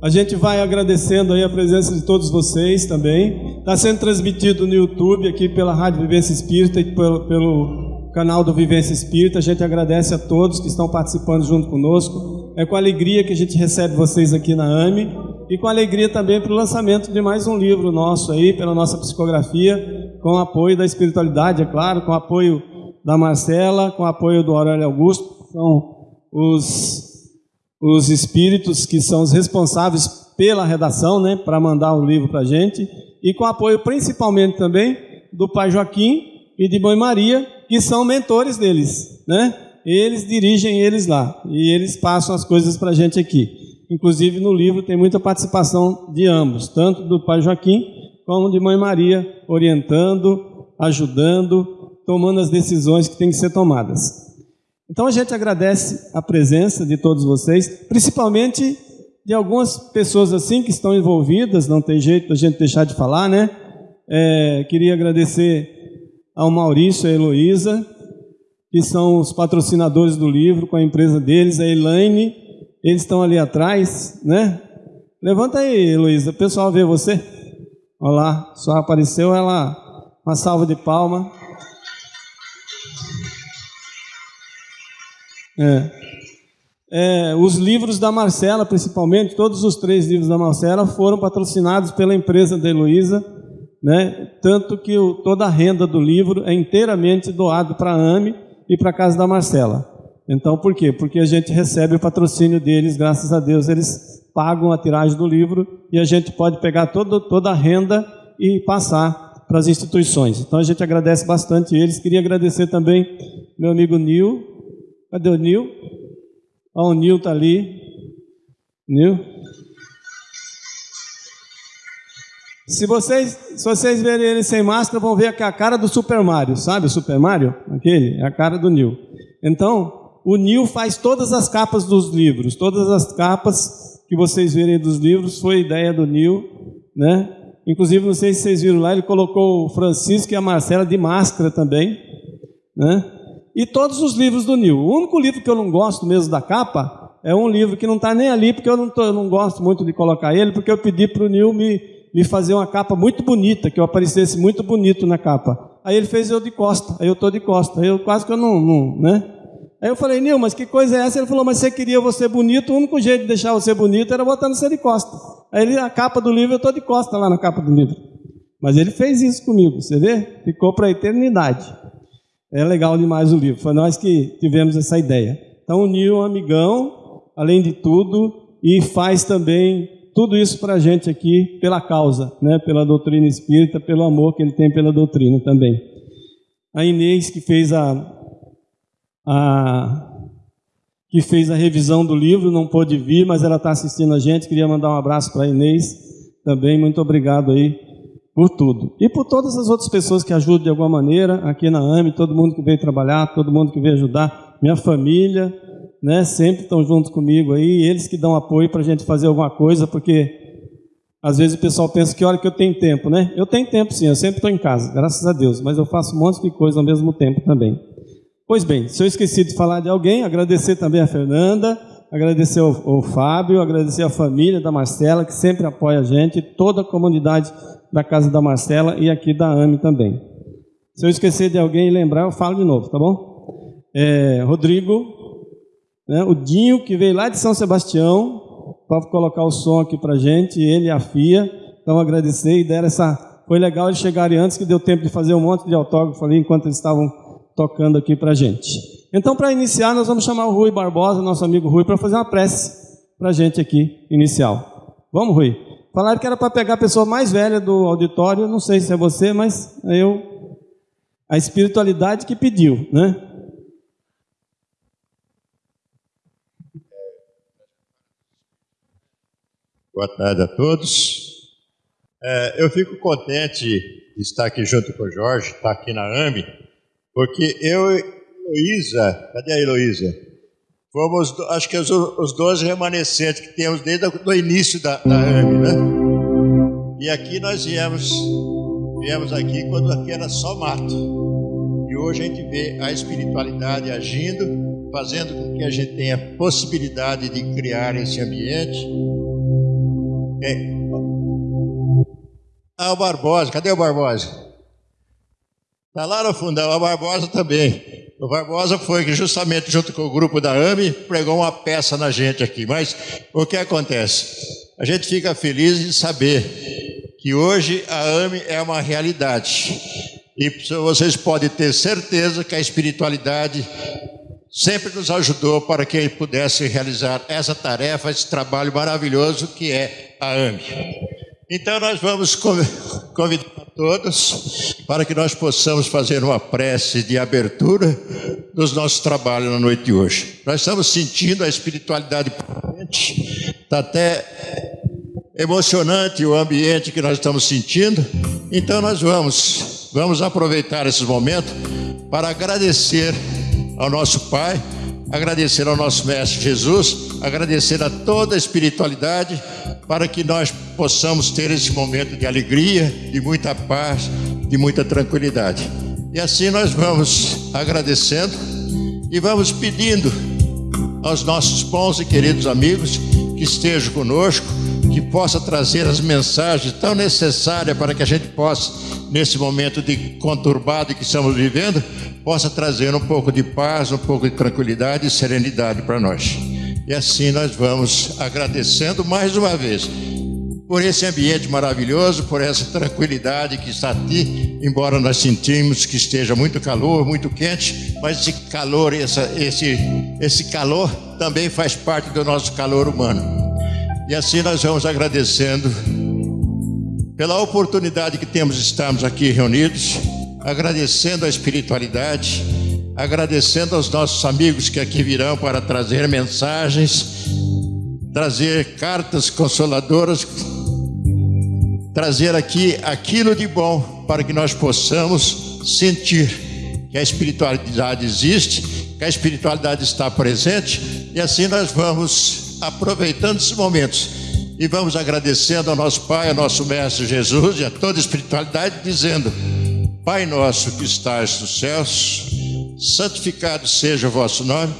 A gente vai agradecendo aí a presença de todos vocês também. Está sendo transmitido no YouTube aqui pela Rádio Vivência Espírita e pelo, pelo canal do Vivência Espírita. A gente agradece a todos que estão participando junto conosco. É com alegria que a gente recebe vocês aqui na AME e com alegria também para o lançamento de mais um livro nosso aí, pela nossa psicografia, com o apoio da espiritualidade, é claro, com o apoio da Marcela, com o apoio do Aurélio Augusto, são os os espíritos que são os responsáveis pela redação, né, para mandar o livro para a gente, e com apoio principalmente também do pai Joaquim e de mãe Maria, que são mentores deles, né? Eles dirigem eles lá e eles passam as coisas para a gente aqui. Inclusive no livro tem muita participação de ambos, tanto do pai Joaquim como de mãe Maria, orientando, ajudando, tomando as decisões que têm que ser tomadas. Então a gente agradece a presença de todos vocês, principalmente de algumas pessoas assim que estão envolvidas, não tem jeito da gente deixar de falar, né? É, queria agradecer ao Maurício e a Heloísa, que são os patrocinadores do livro, com a empresa deles, a Elaine, eles estão ali atrás, né? Levanta aí, Heloísa, o pessoal vê você. Olha lá, só apareceu ela, uma salva de palma. É. É, os livros da Marcela, principalmente, todos os três livros da Marcela foram patrocinados pela empresa da Heloísa, né? tanto que o, toda a renda do livro é inteiramente doado para a AME e para a casa da Marcela. Então, por quê? Porque a gente recebe o patrocínio deles, graças a Deus, eles pagam a tiragem do livro e a gente pode pegar todo, toda a renda e passar para as instituições. Então, a gente agradece bastante eles. Queria agradecer também meu amigo Nil, Cadê o Nil? Ó, o Nil está ali. Nil? Se vocês, se vocês verem ele sem máscara, vão ver que é a cara do Super Mario, sabe o Super Mario? Aquele, é a cara do Nil. Então, o Nil faz todas as capas dos livros, todas as capas que vocês verem dos livros foi ideia do Nil, né? Inclusive, não sei se vocês viram lá, ele colocou o Francisco e a Marcela de máscara também, né? E todos os livros do Nil. O único livro que eu não gosto mesmo da capa é um livro que não está nem ali, porque eu não, tô, eu não, gosto muito de colocar ele, porque eu pedi para o Nil me, me fazer uma capa muito bonita, que eu aparecesse muito bonito na capa. Aí ele fez eu de costa, aí eu estou de costa, aí eu quase que eu não, não, né? Aí eu falei, Nil, mas que coisa é essa? Ele falou, mas você queria você bonito, o único jeito de deixar você bonito era botando você de costa. Aí ele, a capa do livro, eu estou de costa lá na capa do livro. Mas ele fez isso comigo, você vê? Ficou para a eternidade. É legal demais o livro. Foi nós que tivemos essa ideia. Então, é um amigão, além de tudo, e faz também tudo isso para a gente aqui pela causa, né? pela doutrina espírita, pelo amor que ele tem pela doutrina também. A Inês, que fez a, a, que fez a revisão do livro, não pôde vir, mas ela está assistindo a gente. Queria mandar um abraço para a Inês também. Muito obrigado aí por tudo. E por todas as outras pessoas que ajudam de alguma maneira, aqui na AME, todo mundo que veio trabalhar, todo mundo que veio ajudar, minha família, né, sempre estão juntos comigo aí, eles que dão apoio para a gente fazer alguma coisa, porque às vezes o pessoal pensa que olha que eu tenho tempo, né? Eu tenho tempo sim, eu sempre estou em casa, graças a Deus, mas eu faço um monte de coisa ao mesmo tempo também. Pois bem, se eu esqueci de falar de alguém, agradecer também a Fernanda, agradecer ao, Fábio, agradecer a família da Marcela, que sempre apoia a gente, toda a comunidade da casa da Marcela e aqui da AME também. Se eu esquecer de alguém e lembrar, eu falo de novo, tá bom? É, Rodrigo, né, o Dinho, que veio lá de São Sebastião, para colocar o som aqui para gente, ele e a FIA, então agradecer e deram essa... Foi legal eles chegarem antes, que deu tempo de fazer um monte de autógrafo ali, enquanto eles estavam tocando aqui para gente. Então, para iniciar, nós vamos chamar o Rui Barbosa, nosso amigo Rui, para fazer uma prece para gente aqui, inicial. Vamos, Rui? Falaram que era para pegar a pessoa mais velha do auditório, não sei se é você, mas eu. A espiritualidade que pediu, né? Boa tarde a todos. É, eu fico contente de estar aqui junto com o Jorge, estar aqui na AME, porque eu Heloísa, cadê a Heloísa? Fomos, acho que os, os 12 remanescentes que temos desde o início da, da AME, né? E aqui nós viemos, viemos aqui quando aqui era só mato. E hoje a gente vê a espiritualidade agindo, fazendo com que a gente tenha possibilidade de criar esse ambiente. É. Ah, o Barbosa, cadê o Barbosa? Está lá no fundão, o Barbosa também. O Barbosa foi que justamente junto com o grupo da AME pregou uma peça na gente aqui. Mas o que acontece? A gente fica feliz de saber que hoje a AME é uma realidade. E vocês podem ter certeza que a espiritualidade sempre nos ajudou para que pudesse realizar essa tarefa, esse trabalho maravilhoso que é a AME. Então nós vamos convidar todos para que nós possamos fazer uma prece de abertura dos nossos trabalhos na noite de hoje. Nós estamos sentindo a espiritualidade presente, está até emocionante o ambiente que nós estamos sentindo. Então nós vamos, vamos aproveitar esse momento para agradecer ao nosso Pai, agradecer ao nosso Mestre Jesus, agradecer a toda a espiritualidade, para que nós possamos ter esse momento de alegria, de muita paz, de muita tranquilidade. E assim nós vamos agradecendo e vamos pedindo aos nossos bons e queridos amigos que estejam conosco, que possa trazer as mensagens tão necessárias para que a gente possa, nesse momento de conturbado que estamos vivendo, possa trazer um pouco de paz, um pouco de tranquilidade e serenidade para nós. E assim nós vamos agradecendo mais uma vez por esse ambiente maravilhoso, por essa tranquilidade que está aqui, embora nós sentimos que esteja muito calor, muito quente, mas esse calor, essa, esse, esse calor também faz parte do nosso calor humano. E assim nós vamos agradecendo pela oportunidade que temos de estarmos aqui reunidos agradecendo a espiritualidade, agradecendo aos nossos amigos que aqui virão para trazer mensagens, trazer cartas consoladoras, trazer aqui aquilo de bom para que nós possamos sentir que a espiritualidade existe, que a espiritualidade está presente e assim nós vamos aproveitando esses momentos e vamos agradecendo ao nosso Pai, ao nosso Mestre Jesus e a toda a espiritualidade, dizendo: Pai nosso que estás nos céus, santificado seja o vosso nome.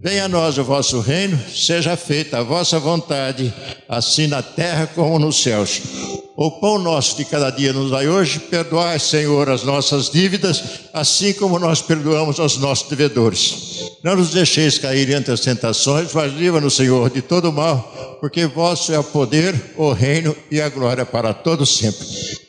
Venha a nós o vosso reino, seja feita a vossa vontade, assim na terra como nos céus. O pão nosso de cada dia nos dai hoje, perdoai, Senhor, as nossas dívidas, assim como nós perdoamos aos nossos devedores. Não nos deixeis cair entre as tentações, mas livra-nos, Senhor, de todo mal, porque vosso é o poder, o reino e a glória para todos sempre.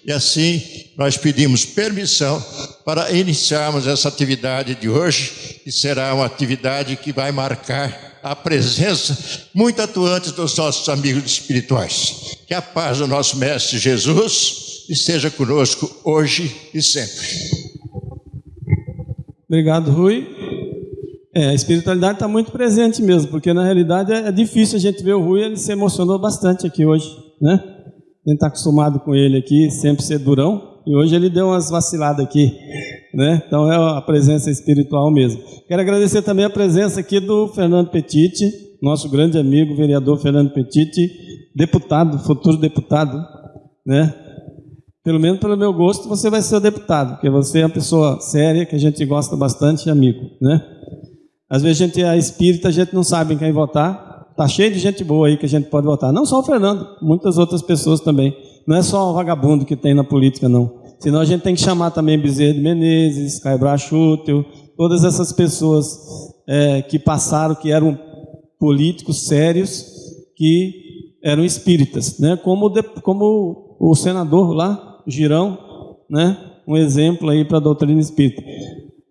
E assim nós pedimos permissão para iniciarmos essa atividade de hoje, que será uma atividade que vai marcar a presença muito atuante dos nossos amigos espirituais. Que a paz do nosso Mestre Jesus esteja conosco hoje e sempre. Obrigado, Rui. É, a espiritualidade está muito presente mesmo, porque na realidade é, é difícil a gente ver o Rui, ele se emocionou bastante aqui hoje, né? Gente está acostumado com ele aqui, sempre ser durão, e hoje ele deu umas vaciladas aqui, né? Então é a presença espiritual mesmo. Quero agradecer também a presença aqui do Fernando Petiti, nosso grande amigo, vereador Fernando Petiti, deputado, futuro deputado, né? Pelo menos pelo meu gosto, você vai ser o deputado, porque você é uma pessoa séria, que a gente gosta bastante amigo, né? Às vezes a gente é espírita, a gente não sabe em quem votar. Tá cheio de gente boa aí que a gente pode votar. Não só o Fernando, muitas outras pessoas também. Não é só o vagabundo que tem na política, não. Senão a gente tem que chamar também Bezerra de Menezes, Caio Brachútel, todas essas pessoas é, que passaram, que eram políticos sérios, que eram espíritas, né? Como, de, como o senador lá, Girão, né? Um exemplo aí para a doutrina espírita.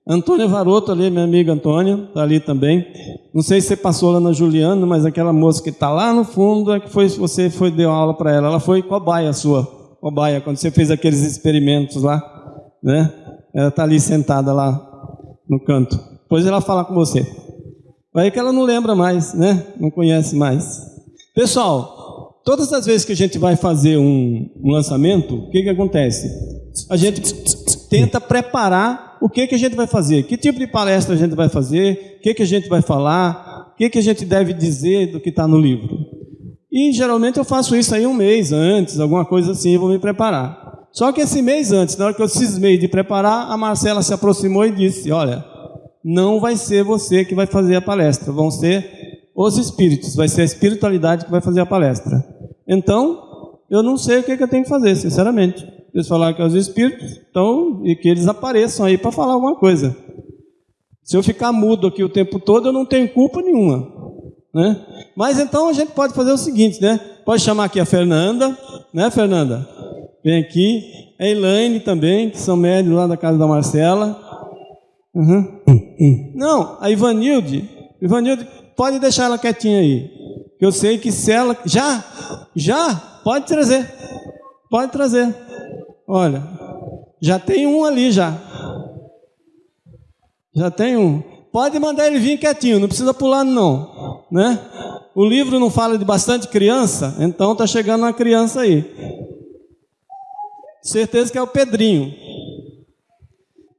Antônia Varoto ali, minha amiga Antônia, está ali também. Não sei se você passou lá na Juliana, mas aquela moça que está lá no fundo é que foi, você foi deu aula para ela. Ela foi cobaia sua cobaia, quando você fez aqueles experimentos lá, né? Ela está ali sentada lá no canto. Depois ela fala com você. Aí que ela não lembra mais, né? Não conhece mais. Pessoal, todas as vezes que a gente vai fazer um, um lançamento, o que, que acontece? A gente tenta preparar o que, que a gente vai fazer, que tipo de palestra a gente vai fazer, o que, que a gente vai falar, o que, que a gente deve dizer do que está no livro. E geralmente eu faço isso aí um mês antes, alguma coisa assim, eu vou me preparar. Só que esse mês antes, na hora que eu cismei de preparar, a Marcela se aproximou e disse: Olha, não vai ser você que vai fazer a palestra, vão ser os espíritos, vai ser a espiritualidade que vai fazer a palestra. Então, eu não sei o que, que eu tenho que fazer, sinceramente. Eles falaram que é os espíritos, então, e que eles apareçam aí para falar alguma coisa. Se eu ficar mudo aqui o tempo todo, eu não tenho culpa nenhuma. Né? Mas então a gente pode fazer o seguinte, né? Pode chamar aqui a Fernanda, né, Fernanda? Vem aqui. A Elaine também, que são médios lá da casa da Marcela. Uhum. Não, a Ivanilde. Ivanilde, pode deixar ela quietinha aí. Eu sei que se ela. Já? Já? Pode trazer. Pode trazer. Olha, já tem um ali já. Já tem um. Pode mandar ele vir quietinho, não precisa pular não, né? O livro não fala de bastante criança, então tá chegando uma criança aí. Certeza que é o Pedrinho.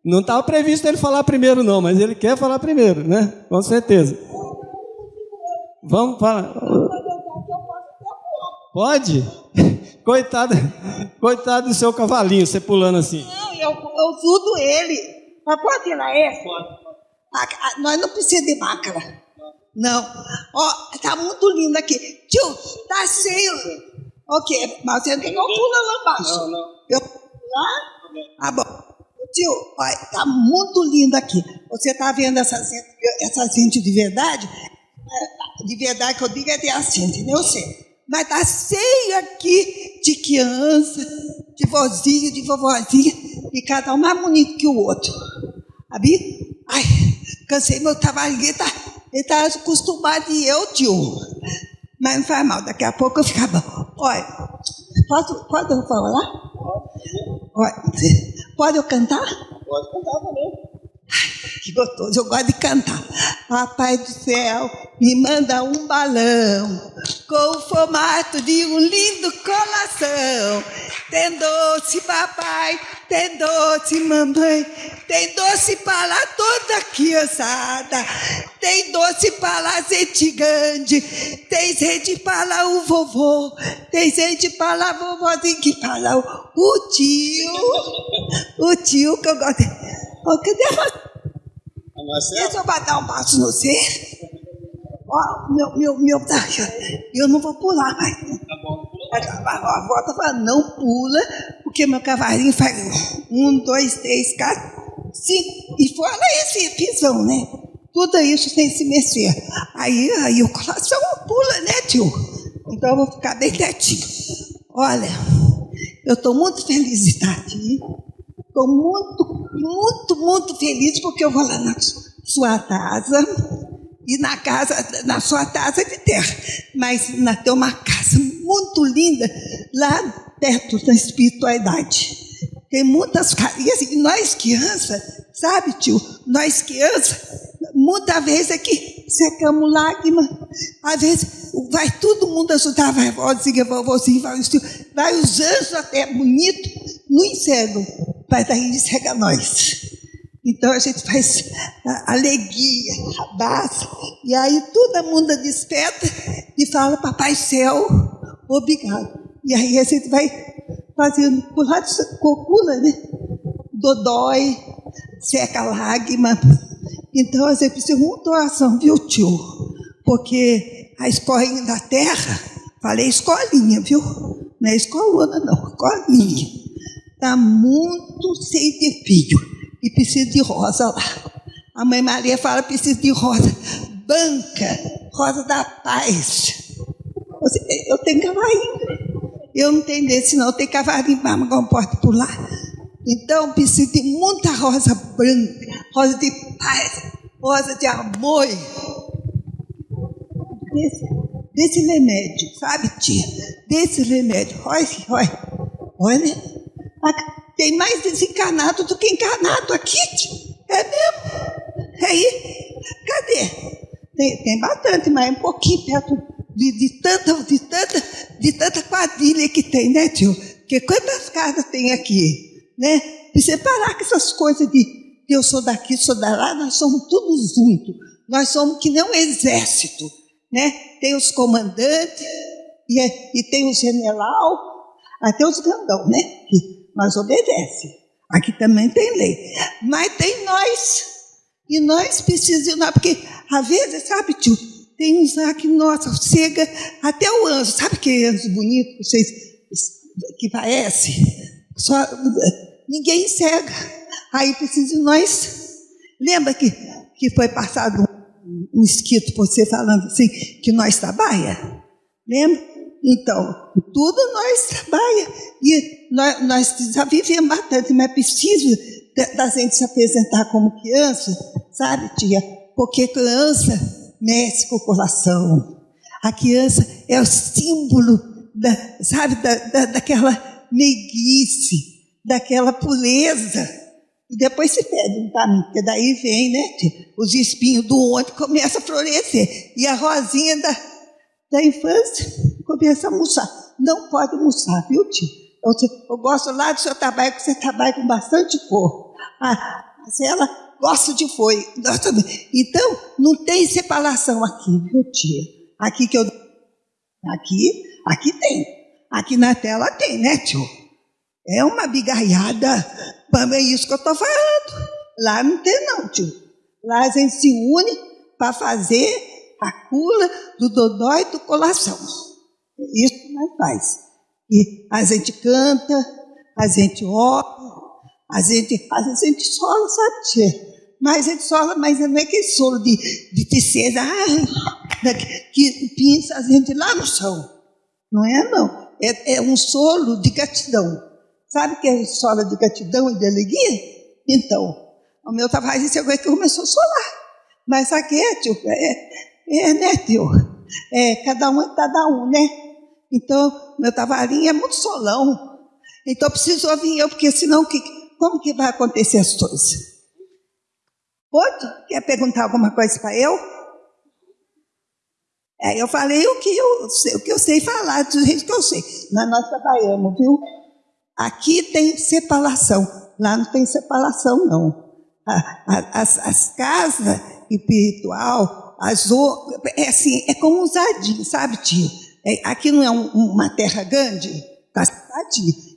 Não estava previsto ele falar primeiro não, mas ele quer falar primeiro, né? Com certeza. Vamos falar. Pode? Coitado, coitado do seu cavalinho, você pulando assim. Não, eu, eu ajudo ele. Mas pode tirar esse? Pode. Ah, nós não precisamos de máscara. Não. Ó, tá muito lindo aqui. Tio, tá cheio. Ok, mas você tem que pular lá embaixo. Não, não. Eu lá? Ah, bom. Tio, olha, tá muito lindo aqui. Você tá vendo essa gente, essa gente de verdade? É, de verdade que eu digo é de assim, entendeu? Eu sei. Mas tá cheio aqui de criança, de vozinho, de vovozinha, e cada um mais bonito que o outro. Sabe? Ai, cansei meu trabalho, ele tá, ele tá acostumado e eu, tio. Mas não faz mal, daqui a pouco eu ficar bom. Olha, posso, pode eu falar? Olha, pode eu cantar? Pode cantar também. Que gostoso, eu gosto de cantar. Papai do céu, me manda um balão com o formato de um lindo coração. Tem doce, papai, tem doce, mamãe, tem doce para toda criançada, tem doce para gente grande, tem gente para o vovô, tem gente para a vovozinha que o, o tio, o tio que eu gosto. Oh, cadê a Deixa eu bater um passo no você. Ó, meu, meu, meu, tá, eu não vou pular mais. Tá bom. A avó tá falando, não pula, porque meu cavalinho faz um, dois, três, quatro, cinco. E fora esse pisão, né? Tudo isso sem se mexer. Aí, aí o coração pula, né, tio? Então eu vou ficar bem quietinho. Olha, eu estou muito feliz de estar aqui. Estou muito, muito, muito feliz porque eu vou lá na sua casa e na casa, na sua casa de terra. Mas na, tem uma casa muito linda lá perto da espiritualidade. Tem muitas casas. E assim, nós crianças, sabe, tio? Nós crianças, muitas vezes aqui secamos lágrimas. Às vezes vai todo mundo ajudar, vai vozinha, vovôzinho, vai os vai os anjos até bonito no inferno vai daí cega nós. Então a gente faz alegria, abraça, e aí todo mundo desperta e fala, Papai Céu, obrigado. E aí a gente vai fazendo por cocula, né? Dodói, seca lágrima. Então a gente precisa uma doação, viu, tio? Porque a escolinha da terra, falei escolinha, viu? Não é escolona, não, escolinha está muito cheio de filho e precisa de rosa lá. A mãe Maria fala precisa de rosa banca, rosa da paz. Eu tenho cavalinho. Eu não tenho desse, não. Eu tenho cavalinho para não posso pular. Então, preciso de muita rosa branca, rosa de paz, rosa de amor. Desse, desse remédio, sabe, tia? Desse remédio. Olha, olha, olha. Tem mais desencarnado do que encarnado aqui. É mesmo? É aí? Cadê? Tem, tem bastante, mas é um pouquinho perto de, de, tanta, de, tanta, de tanta quadrilha que tem, né, tio? Porque quantas casas tem aqui? Né? Precisa parar com essas coisas de eu sou daqui, sou da lá, nós somos todos juntos. Nós somos que nem um exército. Né? Tem os comandantes, e, é, e tem o general, até os grandão, né? Que nós obedece. Aqui também tem lei. Mas tem nós. E nós precisamos, porque às vezes, sabe, tio, Tem uns lá que, nossa, chega até o anjo. Sabe que anjo bonito que vocês que parece? Só, ninguém enxerga. Aí precisa de nós. Lembra que, que foi passado um, um escrito por você falando assim, que nós trabalha? Lembra? Então, tudo nós trabalha. E nós, nós já vivemos bastante, mas é preciso da gente se apresentar como criança, sabe, tia? Porque criança mexe com o coração. A criança é o símbolo, da, sabe, da, da, daquela meiguice, daquela pureza. E depois se perde um caminho, porque daí vem, né, tia? os espinhos do ontem começam a florescer. E a rosinha da, da infância começa a murchar. Não pode murchar, viu, tia? Eu, eu gosto lá do seu trabalho, que você trabalha com bastante cor. Ah, mas ela gosta de foi. Então, não tem separação aqui, viu, tia? Aqui que eu. Aqui, aqui tem. Aqui na tela tem, né, tio? É uma bigarrada. É isso que eu estou falando. Lá não tem, não, tio. Lá a gente se une para fazer a cura do dodói do coração. Isso que nós faz. E a gente canta, a gente ora, a gente, a gente sola, sabe? Mas a gente sola, mas não é aquele solo de, de tristeza, ai, que pinça a gente lá no chão. Não é, não. É, é um solo de gratidão. Sabe que é solo de gratidão e de alegria? Então, o meu trabalho disse agora que começou a solar. Mas aqui é, tio, é, é, né, tio? É, cada um é cada um, né? Então, meu tavarinho é muito solão. Então, preciso ouvir eu, porque senão que, como que vai acontecer as coisas? Outro? Quer perguntar alguma coisa para eu? Eu falei o que eu, sei, o que eu sei falar, do jeito que eu sei. Mas nós trabalhamos, viu? Aqui tem separação, lá não tem separação, não. As, as casas espiritual, as, é assim, é como jardim, sabe, tio? É, aqui não é um, uma terra grande? Está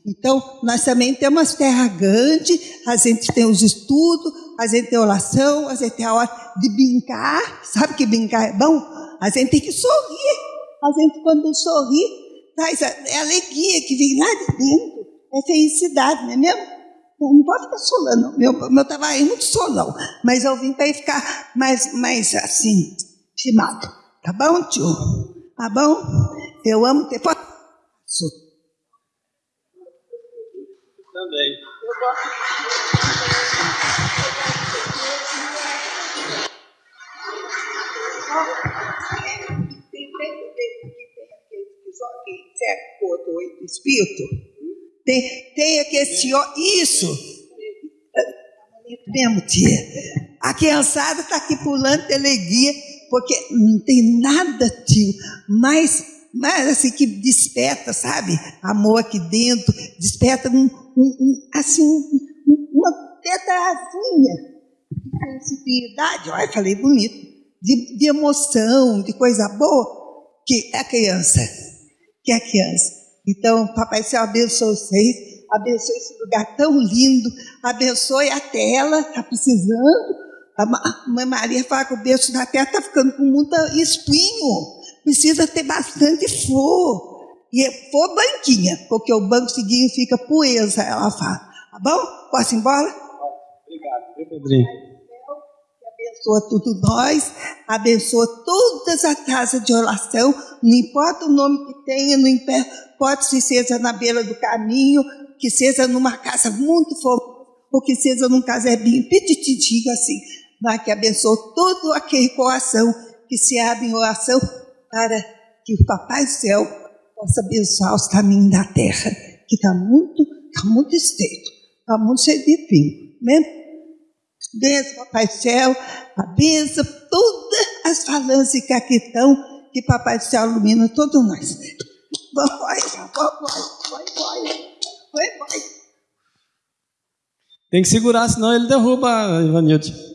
então, nós também temos terra grande, a gente tem os estudos, a gente tem oração, a gente tem a hora de brincar. Sabe que brincar é bom? A gente tem que sorrir. A gente, quando sorri, traz a, é alegria que vem lá de dentro. É felicidade, não é mesmo? Não pode ficar solando. Meu, meu trabalho é muito solão. Mas eu vim para ficar mais, mais assim, estimado. Tá bom, tio? Tá bom? Eu amo ter foto. Também. Eu gosto. Tem aquele do espírito. Tem, tem aquele senhor. Isso! Mesmo, tia. A criançada está aqui pulando de alegria, porque não tem nada, tio, mais mas assim que desperta, sabe? Amor aqui dentro, desperta um, um, um assim, um, uma tetazinha de sensibilidade, olha, falei bonito, de, de emoção, de coisa boa, que é a criança, que é a criança. Então, Papai Céu abençoe vocês, abençoe esse lugar tão lindo, abençoe a tela, está precisando. A Mãe Maria fala que o berço da terra está ficando com muito espinho precisa ter bastante flor. E é flor branquinha, porque o banco significa poesia, ela fala. Tá bom? Posso ir embora? Obrigado, viu, Pedrinho? Abençoa tudo nós, abençoa todas as casas de oração, não importa o nome que tenha, não importa se seja na beira do caminho, que seja numa casa muito famosa, ou que seja num casebinho petititinho assim, mas que abençoe todo aquele coração que se abre em oração para que o Papai do Céu possa abençoar os caminhos da terra, que está muito, tá muito estreito, está muito cheio de fim. Né? Benção, Papai do Céu, abençoa todas as falanges que aqui estão, que Papai do Céu ilumina todos nós. Vai, vai, vai, vai, vai, vai. Tem que segurar, senão ele derruba, Ivanildo.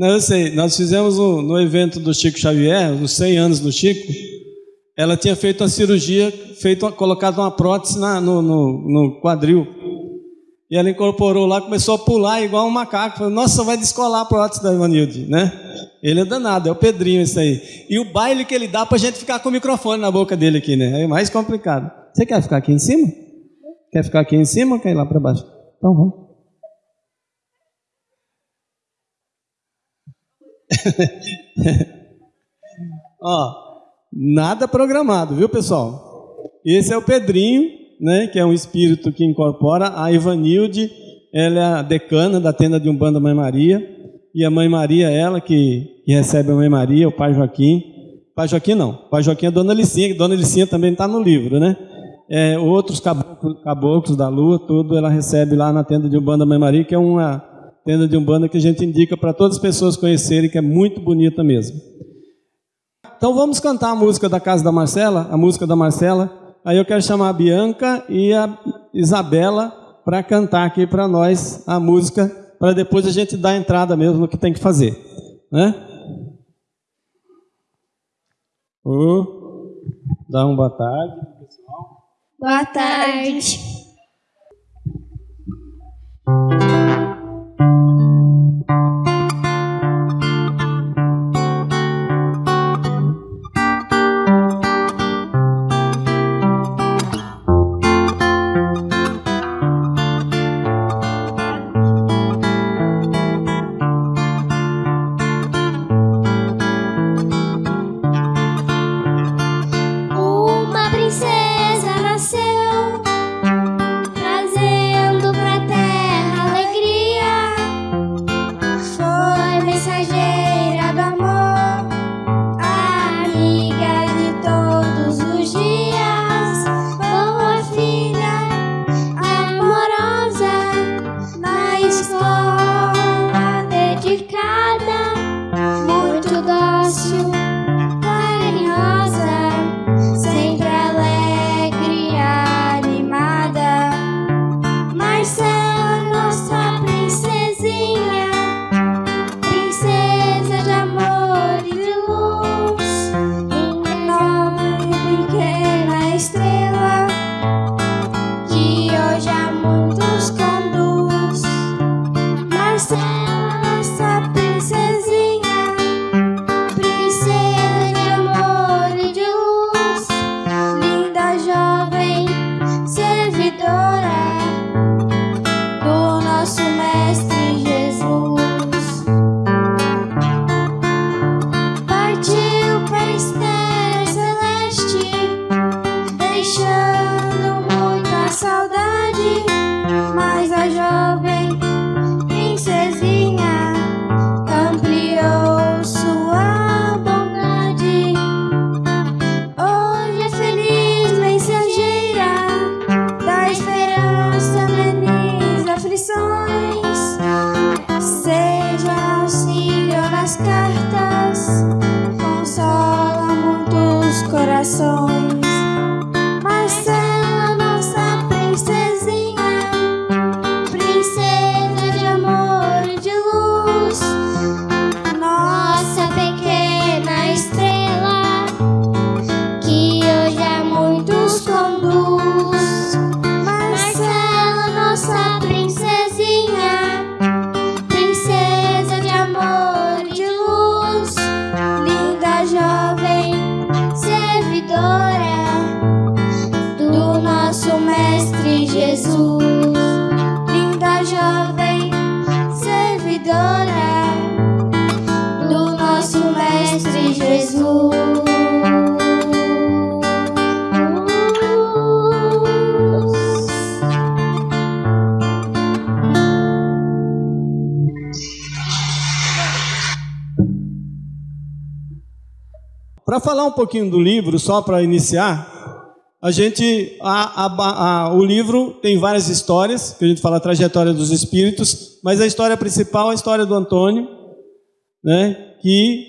Não, eu sei. Nós fizemos um, no evento do Chico Xavier, nos 100 anos do Chico, ela tinha feito a cirurgia, feito, colocado uma prótese na, no, no, no, quadril. E ela incorporou lá, começou a pular igual um macaco. Falei, nossa, vai descolar a prótese da Ivanilde, né? Ele é danado, é o Pedrinho isso aí. E o baile que ele dá pra gente ficar com o microfone na boca dele aqui, né? É mais complicado. Você quer ficar aqui em cima? Quer ficar aqui em cima ou quer ir lá para baixo? Então vamos. Ó, nada programado, viu pessoal? Esse é o Pedrinho, né, que é um espírito que incorpora a Ivanilde, ela é a decana da tenda de Umbanda Mãe Maria, e a Mãe Maria, ela que, que recebe a Mãe Maria, o Pai Joaquim. Pai Joaquim não, Pai Joaquim é Dona Licinha, que Dona Licinha também está no livro, né? É, outros caboclos, caboclos, da lua, tudo ela recebe lá na tenda de Umbanda Mãe Maria, que é uma tenda de Umbanda que a gente indica para todas as pessoas conhecerem, que é muito bonita mesmo. Então vamos cantar a música da Casa da Marcela, a música da Marcela. Aí eu quero chamar a Bianca e a Isabela para cantar aqui para nós a música, para depois a gente dar a entrada mesmo no que tem que fazer. Né? Uh, dá uma boa tarde, pessoal. Boa tarde. thank you um pouquinho do livro, só para iniciar, a gente, a, a, a, o livro tem várias histórias, que a gente fala a trajetória dos espíritos, mas a história principal é a história do Antônio, né, que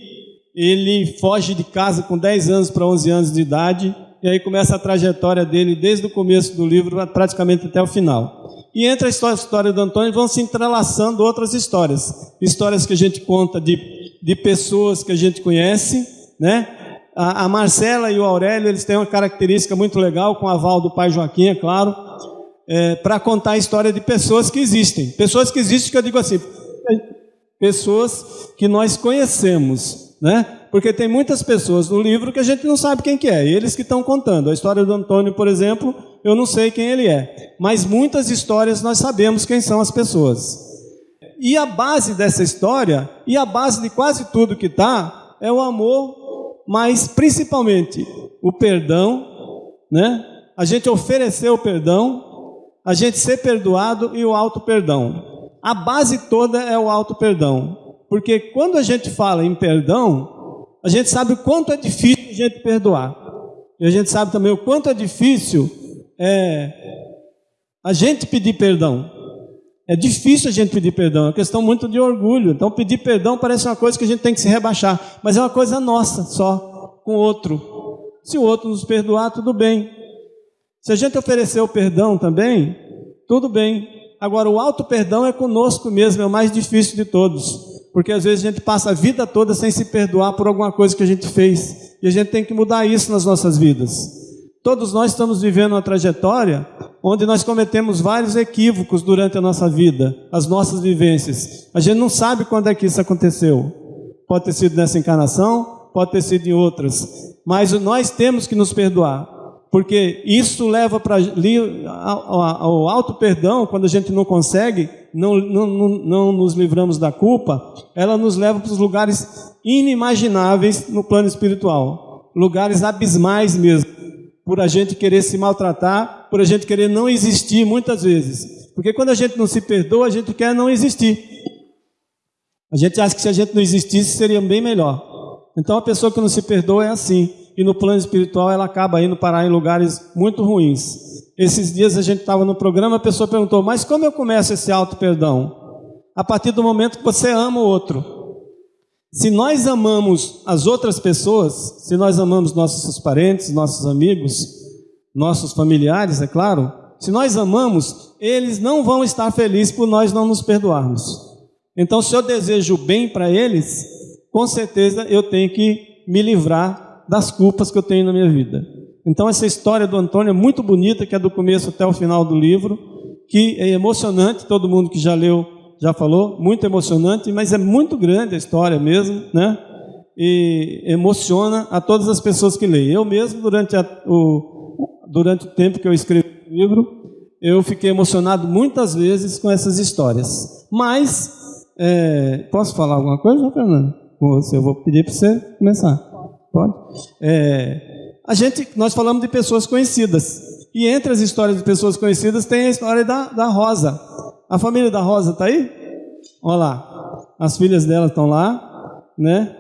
ele foge de casa com 10 anos para 11 anos de idade, e aí começa a trajetória dele desde o começo do livro praticamente até o final. E entre a história, a história do Antônio vão se entrelaçando outras histórias. Histórias que a gente conta de, de pessoas que a gente conhece, né? A, a Marcela e o Aurélio, eles têm uma característica muito legal, com o aval do pai Joaquim, é claro, é, para contar a história de pessoas que existem. Pessoas que existem, que eu digo assim, pessoas que nós conhecemos, né? Porque tem muitas pessoas no livro que a gente não sabe quem que é, eles que estão contando. A história do Antônio, por exemplo, eu não sei quem ele é, mas muitas histórias nós sabemos quem são as pessoas. E a base dessa história, e a base de quase tudo que está, é o amor, mas principalmente o perdão, né? A gente oferecer o perdão, a gente ser perdoado e o auto perdão. A base toda é o auto perdão, porque quando a gente fala em perdão, a gente sabe o quanto é difícil a gente perdoar. E a gente sabe também o quanto é difícil é, a gente pedir perdão. É difícil a gente pedir perdão, é uma questão muito de orgulho. Então, pedir perdão parece uma coisa que a gente tem que se rebaixar, mas é uma coisa nossa só, com o outro. Se o outro nos perdoar, tudo bem. Se a gente oferecer o perdão também, tudo bem. Agora, o auto perdão é conosco mesmo, é o mais difícil de todos. Porque às vezes a gente passa a vida toda sem se perdoar por alguma coisa que a gente fez. E a gente tem que mudar isso nas nossas vidas. Todos nós estamos vivendo uma trajetória onde nós cometemos vários equívocos durante a nossa vida, as nossas vivências. A gente não sabe quando é que isso aconteceu. Pode ter sido nessa encarnação, pode ter sido em outras. Mas nós temos que nos perdoar. Porque isso leva para o alto perdão, quando a gente não consegue, não, não, não nos livramos da culpa, ela nos leva para os lugares inimagináveis no plano espiritual. Lugares abismais mesmo por a gente querer se maltratar, por a gente querer não existir muitas vezes. Porque quando a gente não se perdoa, a gente quer não existir. A gente acha que se a gente não existisse seria bem melhor. Então a pessoa que não se perdoa é assim. E no plano espiritual ela acaba indo parar em lugares muito ruins. Esses dias a gente estava no programa, a pessoa perguntou: Mas como eu começo esse auto-perdão? A partir do momento que você ama o outro. Se nós amamos as outras pessoas, se nós amamos nossos parentes, nossos amigos, nossos familiares, é claro, se nós amamos, eles não vão estar felizes por nós não nos perdoarmos. Então, se eu desejo bem para eles, com certeza eu tenho que me livrar das culpas que eu tenho na minha vida. Então, essa história do Antônio é muito bonita, que é do começo até o final do livro, que é emocionante, todo mundo que já leu já falou, muito emocionante, mas é muito grande a história mesmo, né? E emociona a todas as pessoas que leem. Eu mesmo, durante, a, o, durante o tempo que eu escrevi o livro, eu fiquei emocionado muitas vezes com essas histórias. Mas, é, posso falar alguma coisa, Fernando? Eu vou pedir para você começar. Pode? É, a gente, nós falamos de pessoas conhecidas. E entre as histórias de pessoas conhecidas tem a história da, da Rosa. A família da Rosa está aí? Olha lá. As filhas dela estão lá, né?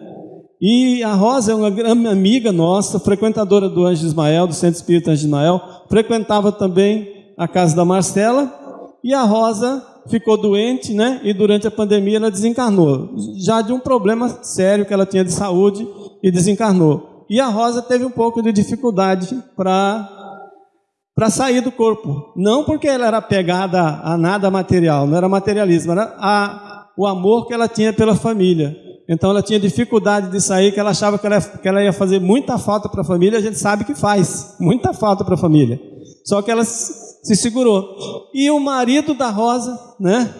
E a Rosa é uma amiga nossa, frequentadora do Anjo Ismael, do Centro Espírita Anjo Ismael, frequentava também a casa da Marcela, e a Rosa ficou doente, né? E durante a pandemia ela desencarnou, já de um problema sério que ela tinha de saúde e desencarnou. E a Rosa teve um pouco de dificuldade para para sair do corpo. Não porque ela era pegada a nada material, não era materialismo, era a, o amor que ela tinha pela família. Então ela tinha dificuldade de sair, que ela achava que ela, que ela ia fazer muita falta para a família, a gente sabe que faz, muita falta para a família. Só que ela se segurou. E o marido da Rosa, né,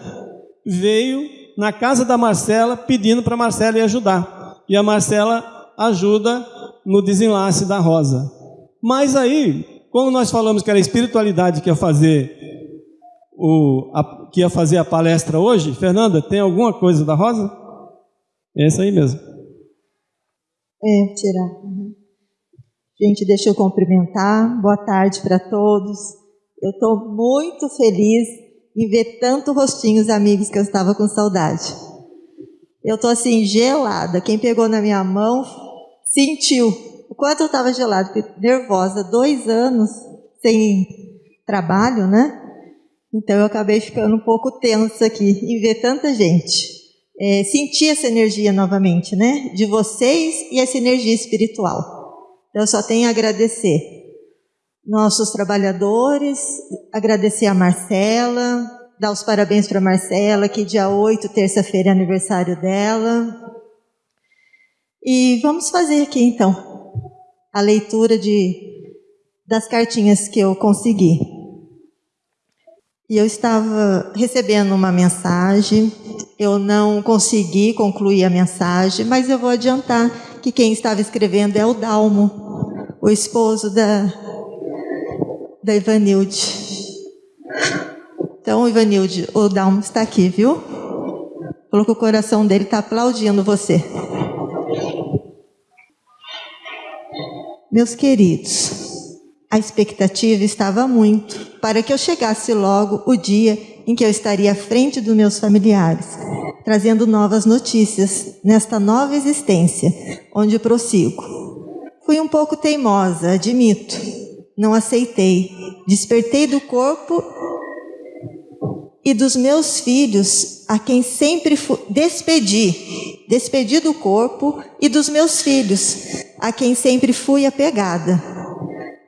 veio na casa da Marcela pedindo para Marcela ir ajudar. E a Marcela ajuda no desenlace da Rosa. Mas aí como nós falamos que era a espiritualidade que ia fazer o, a, que ia fazer a palestra hoje, Fernanda, tem alguma coisa da Rosa? É essa aí mesmo. É, tirar. Uhum. Gente, deixa eu cumprimentar. Boa tarde para todos. Eu estou muito feliz em ver tanto rostinhos amigos que eu estava com saudade. Eu estou assim, gelada. Quem pegou na minha mão sentiu o quanto eu estava gelada, nervosa, dois anos sem trabalho, né? Então eu acabei ficando um pouco tensa aqui em ver tanta gente. É, sentir essa energia novamente, né? De vocês e essa energia espiritual. Então eu só tenho a agradecer nossos trabalhadores, agradecer a Marcela, dar os parabéns para Marcela, que dia 8, terça-feira, é aniversário dela. E vamos fazer aqui então a leitura de, das cartinhas que eu consegui. E eu estava recebendo uma mensagem, eu não consegui concluir a mensagem, mas eu vou adiantar que quem estava escrevendo é o Dalmo, o esposo da, da Ivanilde. Então, Ivanilde, o Dalmo está aqui, viu? Falou que o coração dele está aplaudindo você. Meus queridos, a expectativa estava muito para que eu chegasse logo o dia em que eu estaria à frente dos meus familiares, trazendo novas notícias nesta nova existência, onde prossigo. Fui um pouco teimosa, admito. Não aceitei. Despertei do corpo e dos meus filhos, a quem sempre despedi, despedi do corpo e dos meus filhos, a quem sempre fui apegada.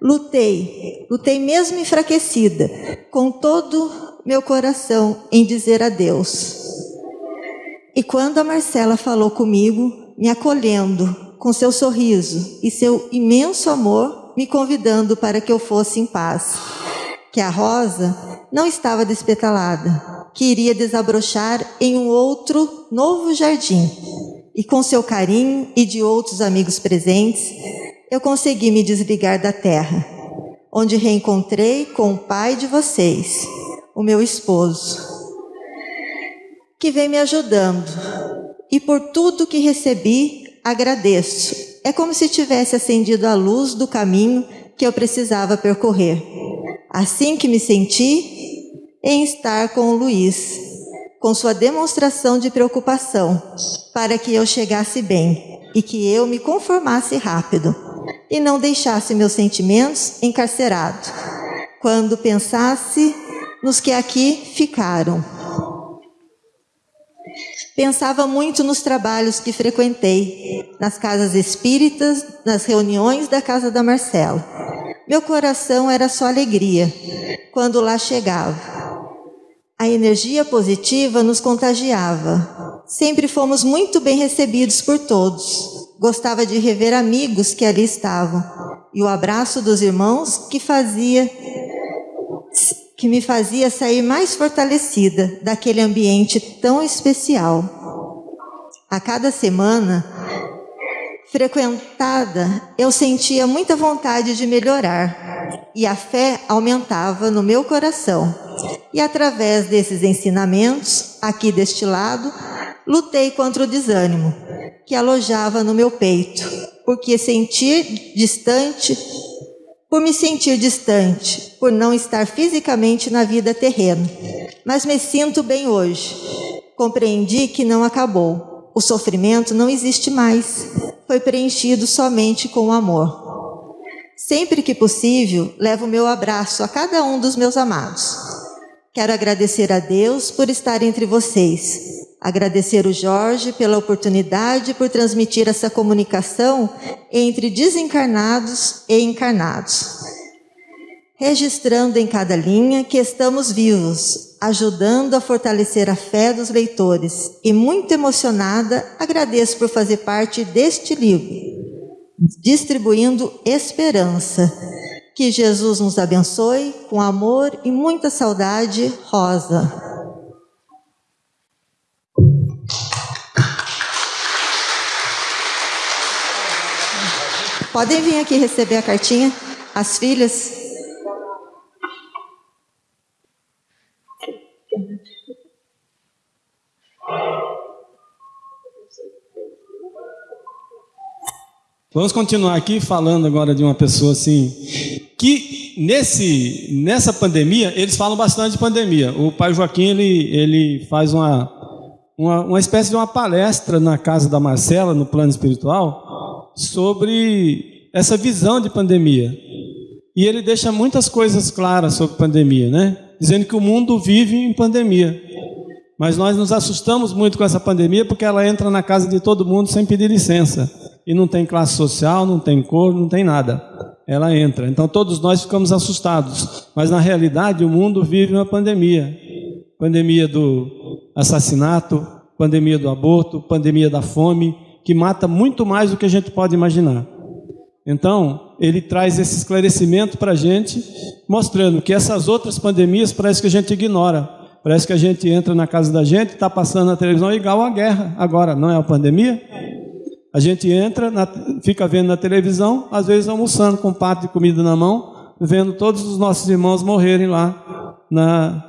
Lutei, lutei mesmo enfraquecida, com todo meu coração em dizer adeus. E quando a Marcela falou comigo, me acolhendo com seu sorriso e seu imenso amor, me convidando para que eu fosse em paz, que a rosa não estava despetalada, que iria desabrochar em um outro novo jardim. E com seu carinho e de outros amigos presentes, eu consegui me desligar da terra, onde reencontrei com o pai de vocês, o meu esposo, que vem me ajudando. E por tudo que recebi, agradeço. É como se tivesse acendido a luz do caminho que eu precisava percorrer. Assim que me senti em estar com o Luiz, com sua demonstração de preocupação, para que eu chegasse bem e que eu me conformasse rápido e não deixasse meus sentimentos encarcerados, quando pensasse nos que aqui ficaram. Pensava muito nos trabalhos que frequentei, nas casas espíritas, nas reuniões da casa da Marcela. Meu coração era só alegria quando lá chegava. A energia positiva nos contagiava. Sempre fomos muito bem recebidos por todos. Gostava de rever amigos que ali estavam e o abraço dos irmãos que fazia que me fazia sair mais fortalecida daquele ambiente tão especial. A cada semana frequentada, eu sentia muita vontade de melhorar e a fé aumentava no meu coração. E através desses ensinamentos, aqui deste lado, lutei contra o desânimo que alojava no meu peito, porque sentir distante por me sentir distante, por não estar fisicamente na vida terrena. Mas me sinto bem hoje. Compreendi que não acabou. O sofrimento não existe mais. Foi preenchido somente com o amor. Sempre que possível, levo meu abraço a cada um dos meus amados. Quero agradecer a Deus por estar entre vocês Agradecer o Jorge pela oportunidade por transmitir essa comunicação entre desencarnados e encarnados. Registrando em cada linha que estamos vivos, ajudando a fortalecer a fé dos leitores e muito emocionada, agradeço por fazer parte deste livro, distribuindo esperança. Que Jesus nos abençoe com amor e muita saudade, Rosa. Podem vir aqui receber a cartinha, as filhas. Vamos continuar aqui falando agora de uma pessoa assim que nesse nessa pandemia eles falam bastante de pandemia. O pai Joaquim ele ele faz uma uma, uma espécie de uma palestra na casa da Marcela no plano espiritual sobre essa visão de pandemia. E ele deixa muitas coisas claras sobre pandemia, né? Dizendo que o mundo vive em pandemia. Mas nós nos assustamos muito com essa pandemia porque ela entra na casa de todo mundo sem pedir licença. E não tem classe social, não tem cor, não tem nada. Ela entra. Então todos nós ficamos assustados. Mas na realidade o mundo vive uma pandemia. Pandemia do assassinato, pandemia do aborto, pandemia da fome, que mata muito mais do que a gente pode imaginar. Então, ele traz esse esclarecimento para a gente, mostrando que essas outras pandemias parece que a gente ignora. Parece que a gente entra na casa da gente, está passando na televisão igual a guerra. Agora, não é a pandemia? A gente entra, na, fica vendo na televisão, às vezes almoçando com um prato de comida na mão, vendo todos os nossos irmãos morrerem lá na,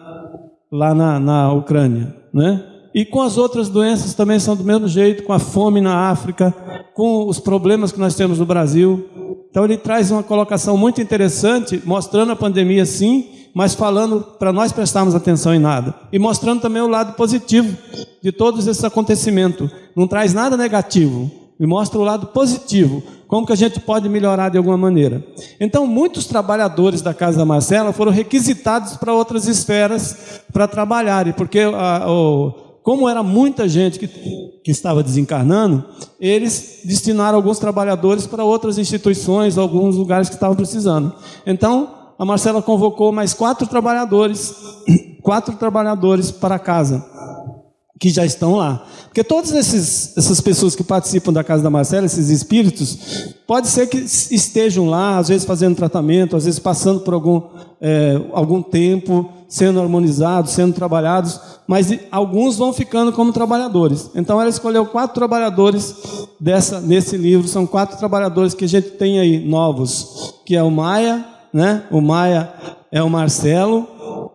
lá na, na Ucrânia, né? E com as outras doenças também são do mesmo jeito, com a fome na África, com os problemas que nós temos no Brasil. Então ele traz uma colocação muito interessante, mostrando a pandemia sim, mas falando para nós prestarmos atenção em nada. E mostrando também o lado positivo de todos esses acontecimentos. Não traz nada negativo, e mostra o lado positivo, como que a gente pode melhorar de alguma maneira. Então, muitos trabalhadores da Casa da Marcela foram requisitados para outras esferas para trabalharem, porque a, o, como era muita gente que, que estava desencarnando, eles destinaram alguns trabalhadores para outras instituições, alguns lugares que estavam precisando. Então, a Marcela convocou mais quatro trabalhadores, quatro trabalhadores para casa que já estão lá. Porque todas essas pessoas que participam da Casa da Marcela, esses espíritos, pode ser que estejam lá, às vezes fazendo tratamento, às vezes passando por algum, é, algum tempo, sendo harmonizados, sendo trabalhados, mas alguns vão ficando como trabalhadores. Então ela escolheu quatro trabalhadores dessa, nesse livro, são quatro trabalhadores que a gente tem aí novos, que é o Maia, né? O Maia é o Marcelo,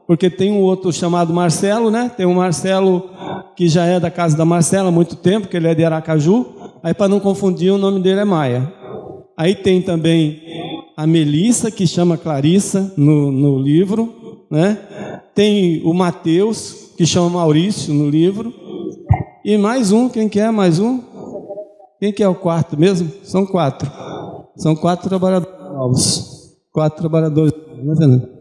porque tem um outro chamado Marcelo, né? Tem o um Marcelo que já é da casa da Marcela há muito tempo, que ele é de Aracaju. Aí, para não confundir, o nome dele é Maia. Aí tem também a Melissa, que chama Clarissa no, no livro. Né? Tem o Mateus, que chama Maurício no livro. E mais um, quem que é mais um? Quem que é o quarto mesmo? São quatro. São quatro trabalhadores novos. Quatro trabalhadores. Não é, Fernando?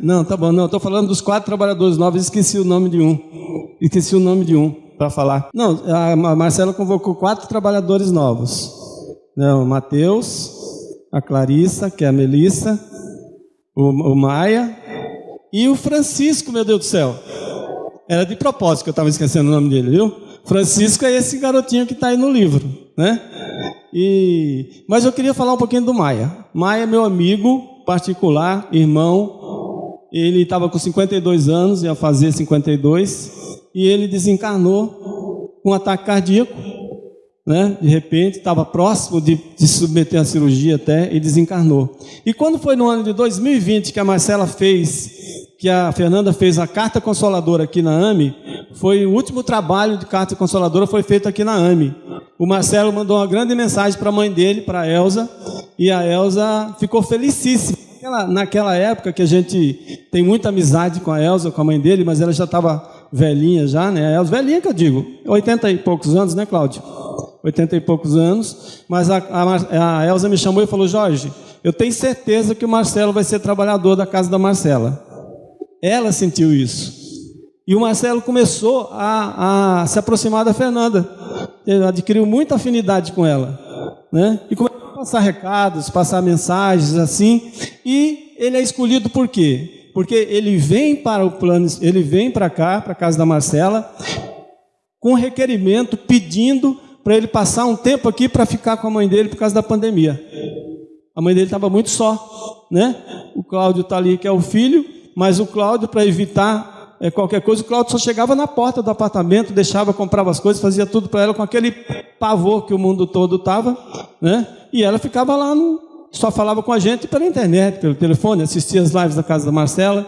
Não, tá bom, não, estou falando dos quatro trabalhadores novos, esqueci o nome de um. Esqueci o nome de um para falar. Não, a Marcela convocou quatro trabalhadores novos. Não, o Matheus, a Clarissa, que é a Melissa, o, o Maia e o Francisco, meu Deus do céu. Era de propósito que eu estava esquecendo o nome dele, viu? Francisco é esse garotinho que está aí no livro, né? E, mas eu queria falar um pouquinho do Maia. Maia é meu amigo particular, irmão, ele estava com 52 anos, ia fazer 52, e ele desencarnou com um ataque cardíaco, né? De repente, estava próximo de, de submeter a cirurgia até e desencarnou. E quando foi no ano de 2020 que a Marcela fez, que a Fernanda fez a carta consoladora aqui na AME, foi o último trabalho de carta consoladora foi feito aqui na AME. O Marcelo mandou uma grande mensagem para a mãe dele, para a Elza, e a Elza ficou felicíssima naquela, naquela época que a gente tem muita amizade com a Elza, com a mãe dele, mas ela já estava velhinha já, né? A Elza, velhinha que eu digo, 80 e poucos anos, né, Cláudio? 80 e poucos anos, mas a, a, a Elza me chamou e falou, Jorge, eu tenho certeza que o Marcelo vai ser trabalhador da casa da Marcela. Ela sentiu isso. E o Marcelo começou a, a se aproximar da Fernanda. Ele adquiriu muita afinidade com ela. Né? E começou passar recados, passar mensagens assim. E ele é escolhido por quê? Porque ele vem para o plano, ele vem para cá, para a casa da Marcela, com requerimento pedindo para ele passar um tempo aqui para ficar com a mãe dele por causa da pandemia. A mãe dele estava muito só, né? O Cláudio está ali que é o filho, mas o Cláudio para evitar é, qualquer coisa, o Cláudio só chegava na porta do apartamento, deixava, comprava as coisas, fazia tudo para ela com aquele pavor que o mundo todo estava, né? E ela ficava lá, no, só falava com a gente pela internet, pelo telefone, assistia as lives da casa da Marcela.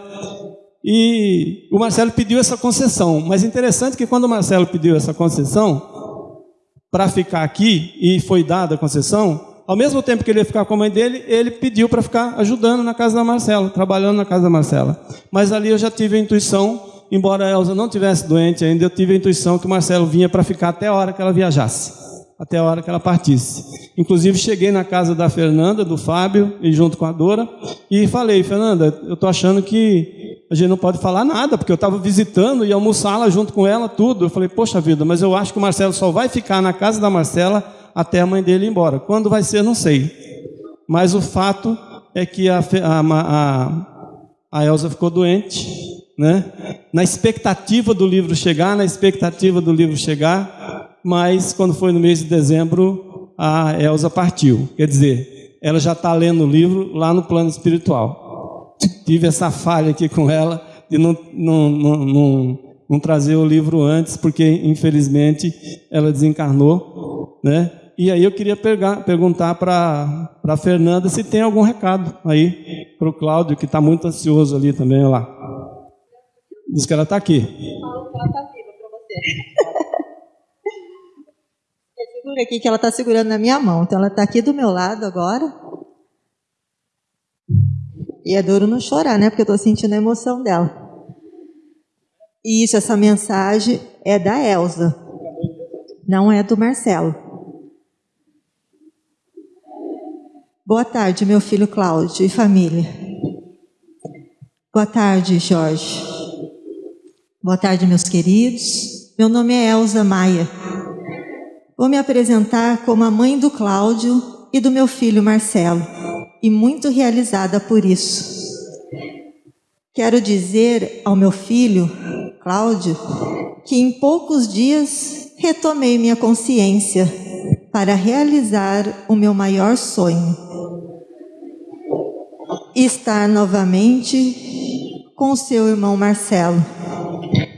E o Marcelo pediu essa concessão. Mas interessante que quando o Marcelo pediu essa concessão para ficar aqui e foi dada a concessão, ao mesmo tempo que ele ia ficar com a mãe dele, ele pediu para ficar ajudando na casa da Marcela, trabalhando na casa da Marcela. Mas ali eu já tive a intuição, embora a Elza não tivesse doente ainda, eu tive a intuição que o Marcelo vinha para ficar até a hora que ela viajasse, até a hora que ela partisse. Inclusive cheguei na casa da Fernanda, do Fábio, e junto com a Dora, e falei, Fernanda, eu estou achando que a gente não pode falar nada, porque eu estava visitando e almoçar lá junto com ela, tudo. Eu falei, poxa vida, mas eu acho que o Marcelo só vai ficar na casa da Marcela até a mãe dele ir embora. Quando vai ser, não sei. Mas o fato é que a, a, a, a Elza ficou doente, né? na expectativa do livro chegar, na expectativa do livro chegar, mas quando foi no mês de dezembro, a Elza partiu. Quer dizer, ela já está lendo o livro lá no plano espiritual. Tive essa falha aqui com ela, de não, não, não, não, não trazer o livro antes, porque infelizmente ela desencarnou, né? E aí eu queria pegar, perguntar para a Fernanda se tem algum recado aí para o Cláudio, que está muito ansioso ali também, lá. Diz que ela está aqui. Ela está viva para você. Segura aqui que ela está segurando na minha mão. Então ela está aqui do meu lado agora. E é duro não chorar, né? Porque eu estou sentindo a emoção dela. E isso, essa mensagem é da Elsa. Não é do Marcelo. Boa tarde, meu filho Cláudio e família. Boa tarde, Jorge. Boa tarde, meus queridos. Meu nome é Elza Maia. Vou me apresentar como a mãe do Cláudio e do meu filho Marcelo, e muito realizada por isso. Quero dizer ao meu filho, Cláudio, que em poucos dias retomei minha consciência para realizar o meu maior sonho. Estar novamente com seu irmão Marcelo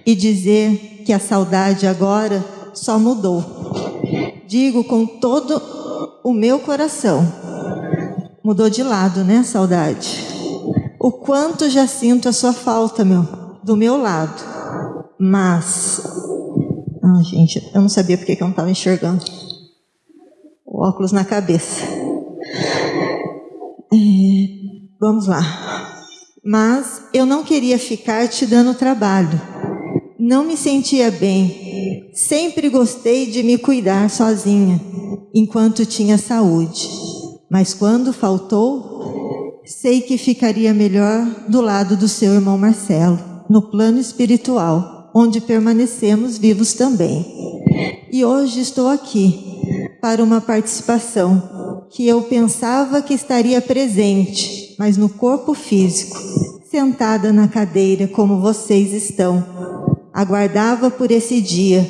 e dizer que a saudade agora só mudou digo com todo o meu coração. Mudou de lado, né, saudade? O quanto já sinto a sua falta, meu, do meu lado. Mas. Ah, gente, eu não sabia porque que eu não estava enxergando. Óculos na cabeça. É, vamos lá. Mas eu não queria ficar te dando trabalho. Não me sentia bem Sempre gostei de me cuidar sozinha, enquanto tinha saúde. Mas quando faltou, sei que ficaria melhor do lado do seu irmão Marcelo, no plano espiritual, onde permanecemos vivos também. E hoje estou aqui para uma participação que eu pensava que estaria presente, mas no corpo físico, sentada na cadeira como vocês estão. Aguardava por esse dia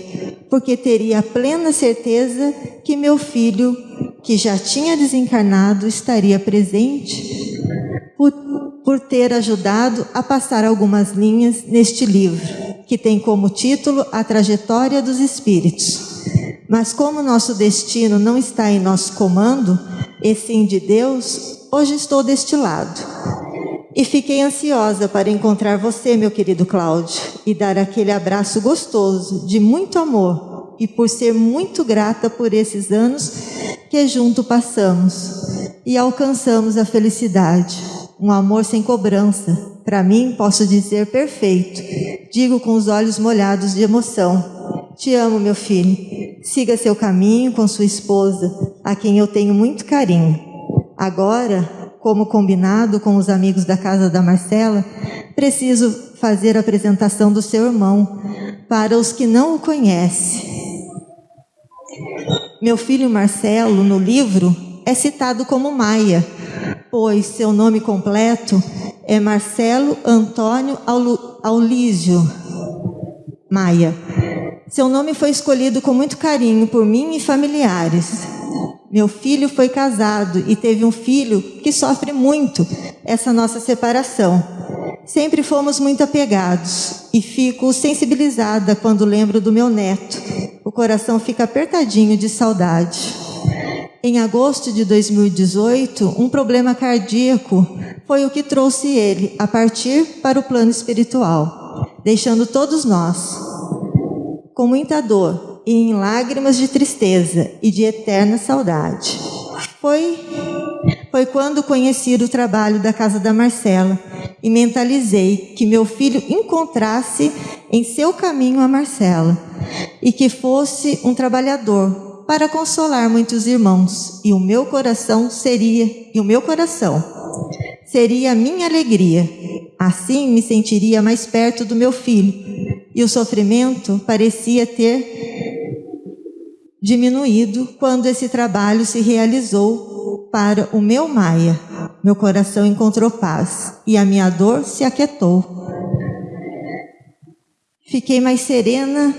porque teria plena certeza que meu filho, que já tinha desencarnado, estaria presente por ter ajudado a passar algumas linhas neste livro, que tem como título A Trajetória dos Espíritos. Mas como nosso destino não está em nosso comando, e sim de Deus, hoje estou deste lado. E fiquei ansiosa para encontrar você, meu querido Cláudio, e dar aquele abraço gostoso, de muito amor, e por ser muito grata por esses anos que junto passamos e alcançamos a felicidade, um amor sem cobrança. Para mim, posso dizer perfeito. Digo com os olhos molhados de emoção. Te amo, meu filho. Siga seu caminho com sua esposa, a quem eu tenho muito carinho. Agora, como combinado com os amigos da casa da Marcela, preciso fazer a apresentação do seu irmão para os que não o conhecem. Meu filho Marcelo, no livro, é citado como Maia, pois seu nome completo é Marcelo Antônio Aulísio Maia. Seu nome foi escolhido com muito carinho por mim e familiares. Meu filho foi casado e teve um filho que sofre muito essa nossa separação. Sempre fomos muito apegados e fico sensibilizada quando lembro do meu neto. O coração fica apertadinho de saudade. Em agosto de 2018, um problema cardíaco foi o que trouxe ele a partir para o plano espiritual, deixando todos nós com muita dor e em lágrimas de tristeza e de eterna saudade. Foi foi quando conheci o trabalho da casa da Marcela e mentalizei que meu filho encontrasse em seu caminho a Marcela e que fosse um trabalhador para consolar muitos irmãos e o meu coração seria e o meu coração seria a minha alegria. Assim me sentiria mais perto do meu filho e o sofrimento parecia ter diminuído quando esse trabalho se realizou para o meu Maia. Meu coração encontrou paz e a minha dor se aquietou. Fiquei mais serena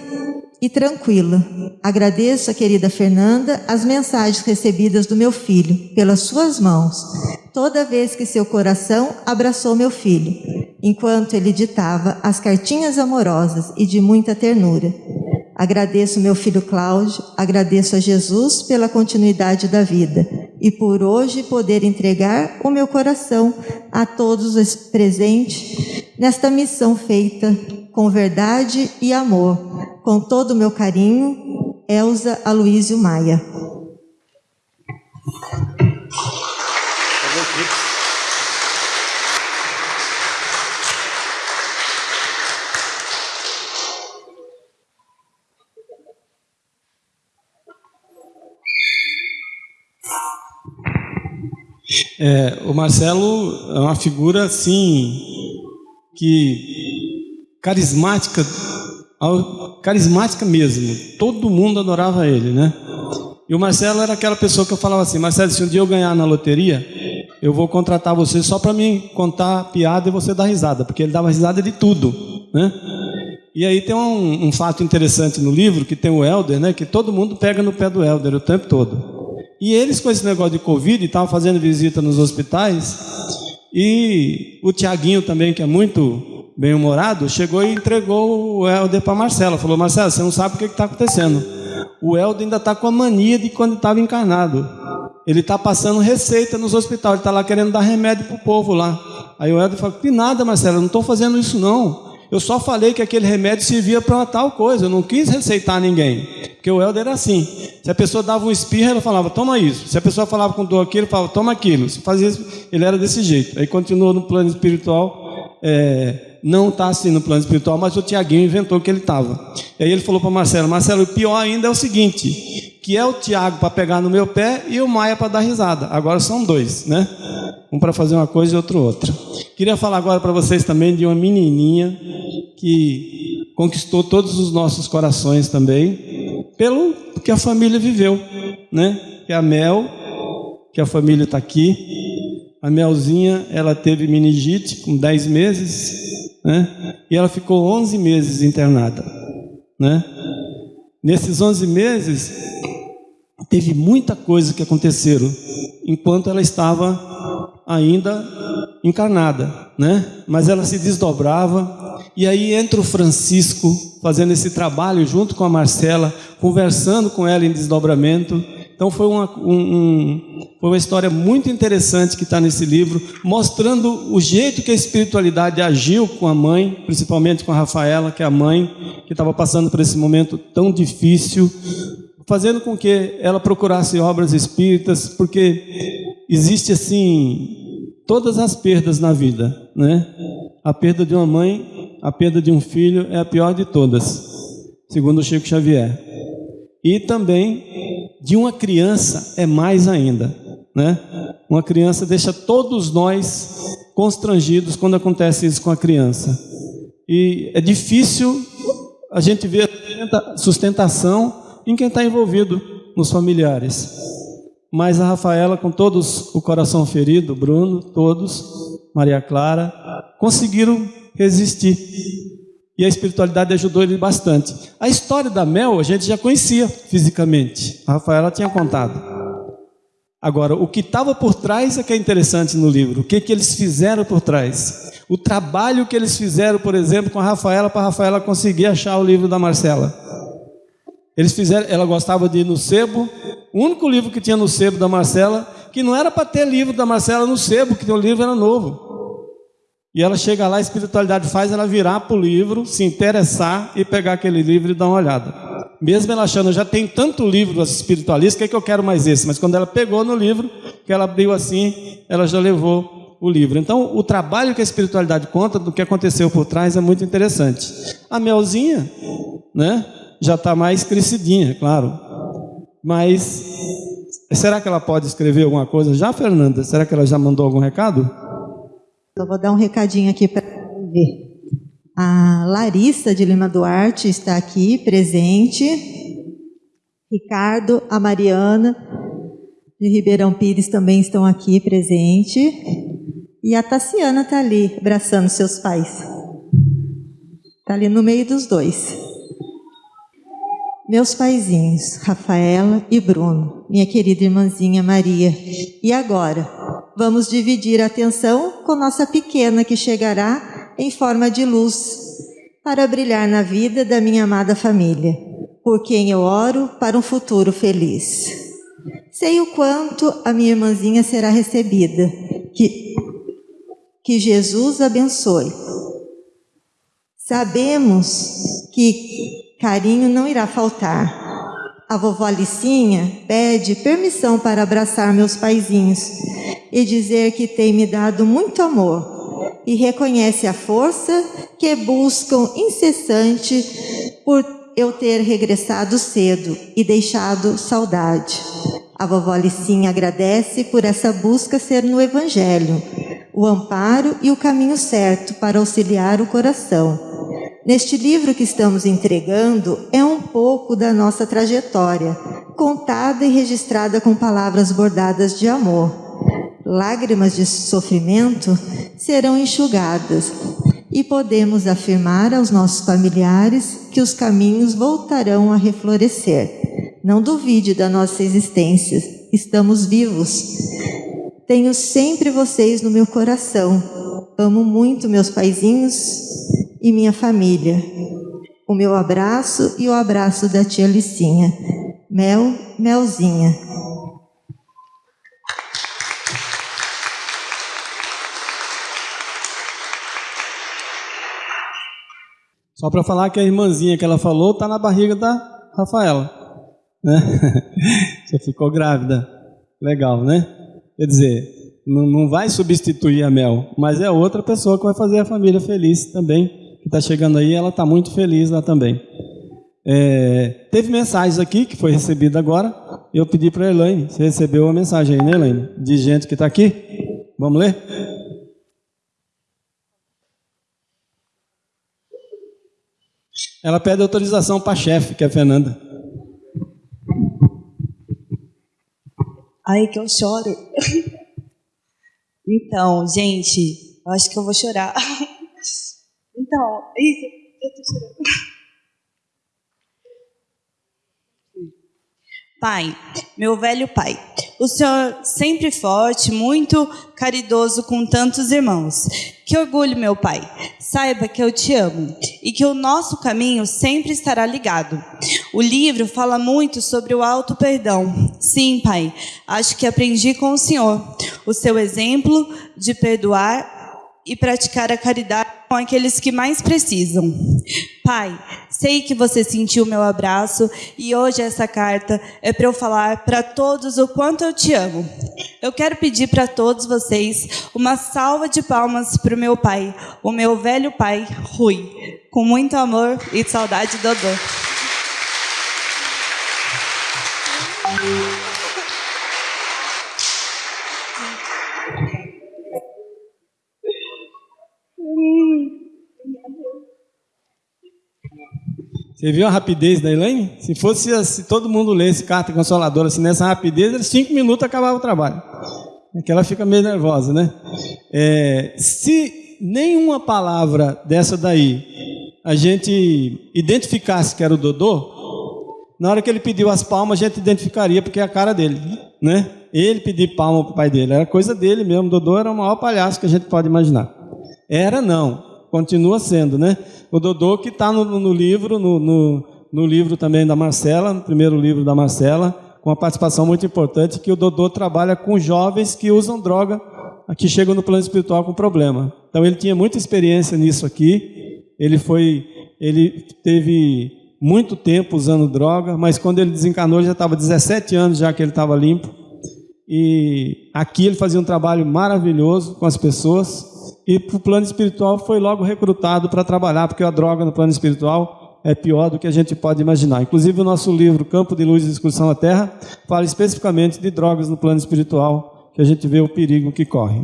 e tranquila. Agradeço a querida Fernanda as mensagens recebidas do meu filho pelas suas mãos, toda vez que seu coração abraçou meu filho. enquanto ele ditava as cartinhas amorosas e de muita ternura. Agradeço meu filho Cláudio, agradeço a Jesus pela continuidade da vida e por hoje poder entregar o meu coração a todos os presentes nesta missão feita com verdade e amor. Com todo o meu carinho, Elza Aloísio Maia. É, o Marcelo é uma figura assim que carismática, carismática mesmo. Todo mundo adorava ele, né? E o Marcelo era aquela pessoa que eu falava assim, Marcelo, se um dia eu ganhar na loteria, eu vou contratar você só para me contar piada e você dar risada, porque ele dava risada de tudo, né? E aí tem um, um fato interessante no livro que tem o Helder, né? Que todo mundo pega no pé do Helder o tempo todo. E eles, com esse negócio de Covid, estavam fazendo visita nos hospitais. E o Tiaguinho também, que é muito bem-humorado, chegou e entregou o Helder para Marcela. Falou, Marcela, você não sabe o que está acontecendo. O Helder ainda está com a mania de quando estava encarnado. Ele está passando receita nos hospitais, ele está lá querendo dar remédio para o povo lá. Aí o Helder falou, que nada, Marcela, não estou fazendo isso não. Eu só falei que aquele remédio servia para uma tal coisa, eu não quis receitar ninguém. Porque o Helder era assim. Se a pessoa dava um espirro, ele falava, toma isso. Se a pessoa falava com dor aqui, ele falava, toma aquilo. Se fazia isso, ele era desse jeito. Aí continuou no plano espiritual, é, não está assim no plano espiritual, mas o Tiaguinho inventou que ele estava. E aí ele falou para Marcelo, Marcelo, o pior ainda é o seguinte, que é o Tiago para pegar no meu pé e o Maia para dar risada. Agora são dois, né? Um para fazer uma coisa e outro outra. Queria falar agora para vocês também de uma menininha que conquistou todos os nossos corações também, pelo que a família viveu, né? Que é a Mel, que a família está aqui. A Melzinha, ela teve meningite com 10 meses, né? E ela ficou 11 meses internada, né? Nesses 11 meses, teve muita coisa que aconteceram enquanto ela estava ainda encarnada, né? Mas ela se desdobrava e aí entra o Francisco fazendo esse trabalho junto com a Marcela, conversando com ela em desdobramento. Então foi uma, um, foi uma história muito interessante que está nesse livro, mostrando o jeito que a espiritualidade agiu com a mãe, principalmente com a Rafaela, que é a mãe que estava passando por esse momento tão difícil, fazendo com que ela procurasse obras espíritas, porque existe assim todas as perdas na vida, né? A perda de uma mãe, a perda de um filho é a pior de todas, segundo Chico Xavier. E também de uma criança é mais ainda, né? Uma criança deixa todos nós constrangidos quando acontece isso com a criança. E é difícil a gente ver sustentação em quem está envolvido nos familiares. Mas a Rafaela, com todos o coração ferido, Bruno, todos, Maria Clara, conseguiram resistir. E a espiritualidade ajudou ele bastante. A história da Mel a gente já conhecia fisicamente. A Rafaela tinha contado. Agora, o que estava por trás é que é interessante no livro. O que, que eles fizeram por trás? O trabalho que eles fizeram, por exemplo, com a Rafaela, para a Rafaela conseguir achar o livro da Marcela. Eles fizeram, ela gostava de ir no sebo. O único livro que tinha no sebo da Marcela, que não era para ter livro da Marcela no sebo, que o livro era novo. E ela chega lá, a espiritualidade faz ela virar para o livro, se interessar e pegar aquele livro e dar uma olhada. Mesmo ela achando, já tem tanto livro das espiritualistas, que é que eu quero mais esse? Mas quando ela pegou no livro, que ela abriu assim, ela já levou o livro. Então, o trabalho que a espiritualidade conta do que aconteceu por trás é muito interessante. A Melzinha, né? já está mais crescidinha, claro. Mas será que ela pode escrever alguma coisa já, Fernanda? Será que ela já mandou algum recado? Eu vou dar um recadinho aqui para ver. A Larissa de Lima Duarte está aqui presente. Ricardo, a Mariana de Ribeirão Pires também estão aqui presente. E a Tassiana está ali, abraçando seus pais. Está ali no meio dos dois. Meus paizinhos, Rafaela e Bruno, minha querida irmãzinha Maria. E agora, vamos dividir a atenção com nossa pequena que chegará em forma de luz para brilhar na vida da minha amada família, por quem eu oro para um futuro feliz. Sei o quanto a minha irmãzinha será recebida. Que, que Jesus abençoe. Sabemos que carinho não irá faltar. A vovó Alicinha pede permissão para abraçar meus paizinhos e dizer que tem me dado muito amor e reconhece a força que buscam incessante por eu ter regressado cedo e deixado saudade. A vovó Alicinha agradece por essa busca ser no Evangelho, o amparo e o caminho certo para auxiliar o coração Neste livro que estamos entregando é um pouco da nossa trajetória, contada e registrada com palavras bordadas de amor. Lágrimas de sofrimento serão enxugadas e podemos afirmar aos nossos familiares que os caminhos voltarão a reflorescer. Não duvide da nossa existência, estamos vivos. Tenho sempre vocês no meu coração. Amo muito meus paizinhos, e minha família. O meu abraço e o abraço da tia Licinha. Mel, Melzinha. Só para falar que a irmãzinha que ela falou está na barriga da Rafaela. Né? Você ficou grávida. Legal, né? Quer dizer, não vai substituir a Mel, mas é outra pessoa que vai fazer a família feliz também que está chegando aí, ela está muito feliz lá também. É, teve mensagens aqui que foi recebida agora. Eu pedi para a Elaine. Você recebeu uma mensagem aí, né, Elaine? De gente que está aqui? Vamos ler? Ela pede autorização para a chefe, que é a Fernanda. Ai, que eu choro. Então, gente, eu acho que eu vou chorar. Então, isso, eu tô chorando. Pai, meu velho pai, o Senhor sempre forte, muito caridoso com tantos irmãos. Que orgulho, meu pai. Saiba que eu te amo e que o nosso caminho sempre estará ligado. O livro fala muito sobre o alto perdão. Sim, pai, acho que aprendi com o Senhor. O seu exemplo de perdoar e praticar a caridade com aqueles que mais precisam. Pai, sei que você sentiu meu abraço e hoje essa carta é para eu falar para todos o quanto eu te amo. Eu quero pedir para todos vocês uma salva de palmas para o meu pai, o meu velho pai, Rui, com muito amor e saudade, Dodô. Você viu a rapidez da Elaine? Se fosse se todo mundo lesse carta consoladora assim, nessa rapidez, cinco minutos acabava o trabalho. É que ela fica meio nervosa, né? É, se nenhuma palavra dessa daí a gente identificasse que era o Dodô, na hora que ele pediu as palmas, a gente identificaria porque é a cara dele, né? Ele pedir palma para o pai dele, era coisa dele mesmo. Dodô era o maior palhaço que a gente pode imaginar. Era não, continua sendo, né? O Dodô que está no, no, livro, no, no, no, livro também da Marcela, no primeiro livro da Marcela, com uma participação muito importante, que o Dodô trabalha com jovens que usam droga, que chegam no plano espiritual com problema. Então ele tinha muita experiência nisso aqui, ele foi, ele teve muito tempo usando droga, mas quando ele desencarnou já estava 17 anos já que ele estava limpo, e aqui ele fazia um trabalho maravilhoso com as pessoas, e para o plano espiritual foi logo recrutado para trabalhar, porque a droga no plano espiritual é pior do que a gente pode imaginar. Inclusive o nosso livro Campo de Luz e Excursão à Terra fala especificamente de drogas no plano espiritual, que a gente vê o perigo que corre.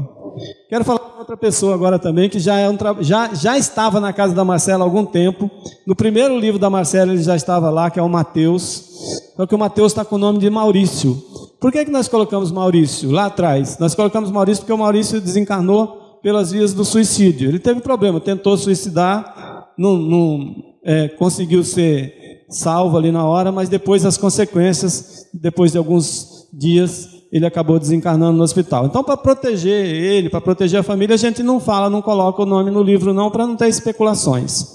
Quero falar com outra pessoa agora também, que já, é um já, já estava na casa da Marcela há algum tempo. No primeiro livro da Marcela ele já estava lá, que é o Mateus. Só que o Mateus está com o nome de Maurício. Por que, que nós colocamos Maurício lá atrás? Nós colocamos Maurício porque o Maurício desencarnou pelas vias do suicídio. Ele teve problema, tentou suicidar, não, não é, conseguiu ser salvo ali na hora, mas depois as consequências, depois de alguns dias, ele acabou desencarnando no hospital. Então, para proteger ele, para proteger a família, a gente não fala, não coloca o nome no livro, não, para não ter especulações.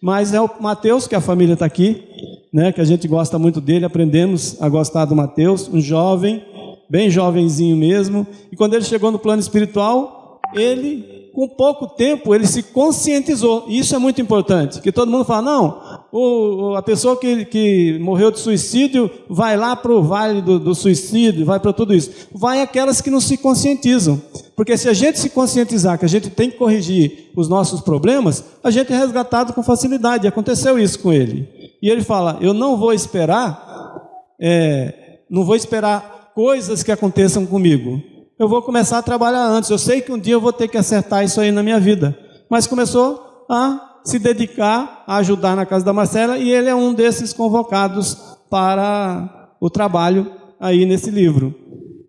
Mas é o Mateus, que a família está aqui, né, que a gente gosta muito dele, aprendemos a gostar do Mateus, um jovem, bem jovenzinho mesmo, e quando ele chegou no plano espiritual, ele com pouco tempo ele se conscientizou. E isso é muito importante. Que todo mundo fala, não, o, a pessoa que, que morreu de suicídio vai lá para o vale do, do suicídio, vai para tudo isso. Vai aquelas que não se conscientizam. Porque se a gente se conscientizar que a gente tem que corrigir os nossos problemas, a gente é resgatado com facilidade. Aconteceu isso com ele. E ele fala: Eu não vou esperar, é, não vou esperar coisas que aconteçam comigo eu vou começar a trabalhar antes. Eu sei que um dia eu vou ter que acertar isso aí na minha vida. Mas começou a se dedicar a ajudar na casa da Marcela e ele é um desses convocados para o trabalho aí nesse livro.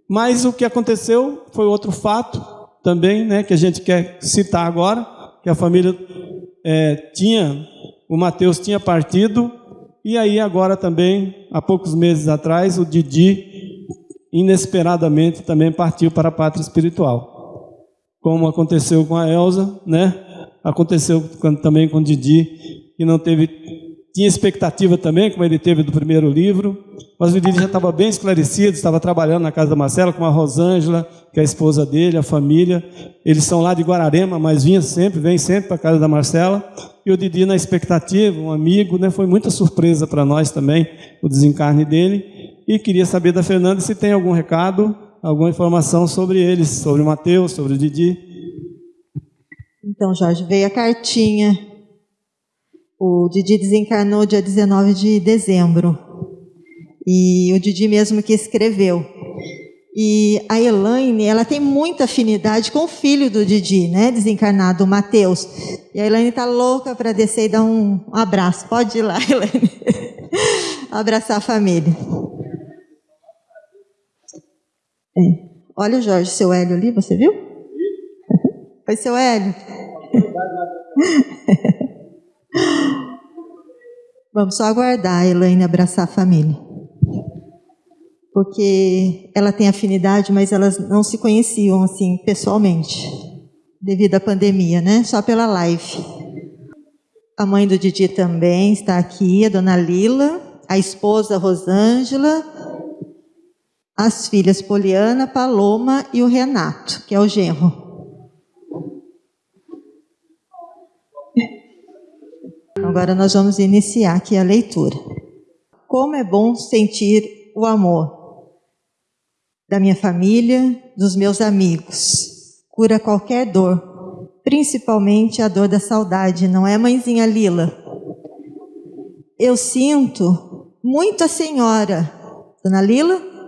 Mas o que aconteceu foi outro fato também, né, que a gente quer citar agora, que a família é, tinha, o Mateus tinha partido, e aí agora também, há poucos meses atrás, o Didi inesperadamente também partiu para a pátria espiritual. Como aconteceu com a Elsa, né? Aconteceu também com o Didi, que não teve tinha expectativa também, como ele teve do primeiro livro, mas o Didi já estava bem esclarecido, estava trabalhando na casa da Marcela com a Rosângela, que é a esposa dele, a família. Eles são lá de Guararema, mas vinha sempre, vem sempre para a casa da Marcela. E o Didi na expectativa, um amigo, né? Foi muita surpresa para nós também o desencarne dele. E queria saber da Fernanda se tem algum recado, alguma informação sobre eles, sobre o Mateus, sobre o Didi. Então, Jorge, veio a cartinha. O Didi desencarnou dia 19 de dezembro. E o Didi mesmo que escreveu. E a Elaine, ela tem muita afinidade com o filho do Didi, né? Desencarnado, o Mateus. E a Elaine está louca para descer e dar um abraço. Pode ir lá, Elaine. Abraçar a família. É. Olha o Jorge, seu Hélio ali, você viu? Oi, seu Hélio. Vamos só aguardar a Elaine abraçar a família. Porque ela tem afinidade, mas elas não se conheciam assim pessoalmente, devido à pandemia, né? Só pela live. A mãe do Didi também está aqui, a dona Lila, a esposa Rosângela, as filhas Poliana, Paloma e o Renato, que é o genro. Agora nós vamos iniciar aqui a leitura. Como é bom sentir o amor da minha família, dos meus amigos. Cura qualquer dor, principalmente a dor da saudade, não é, mãezinha Lila? Eu sinto muito a senhora, dona Lila,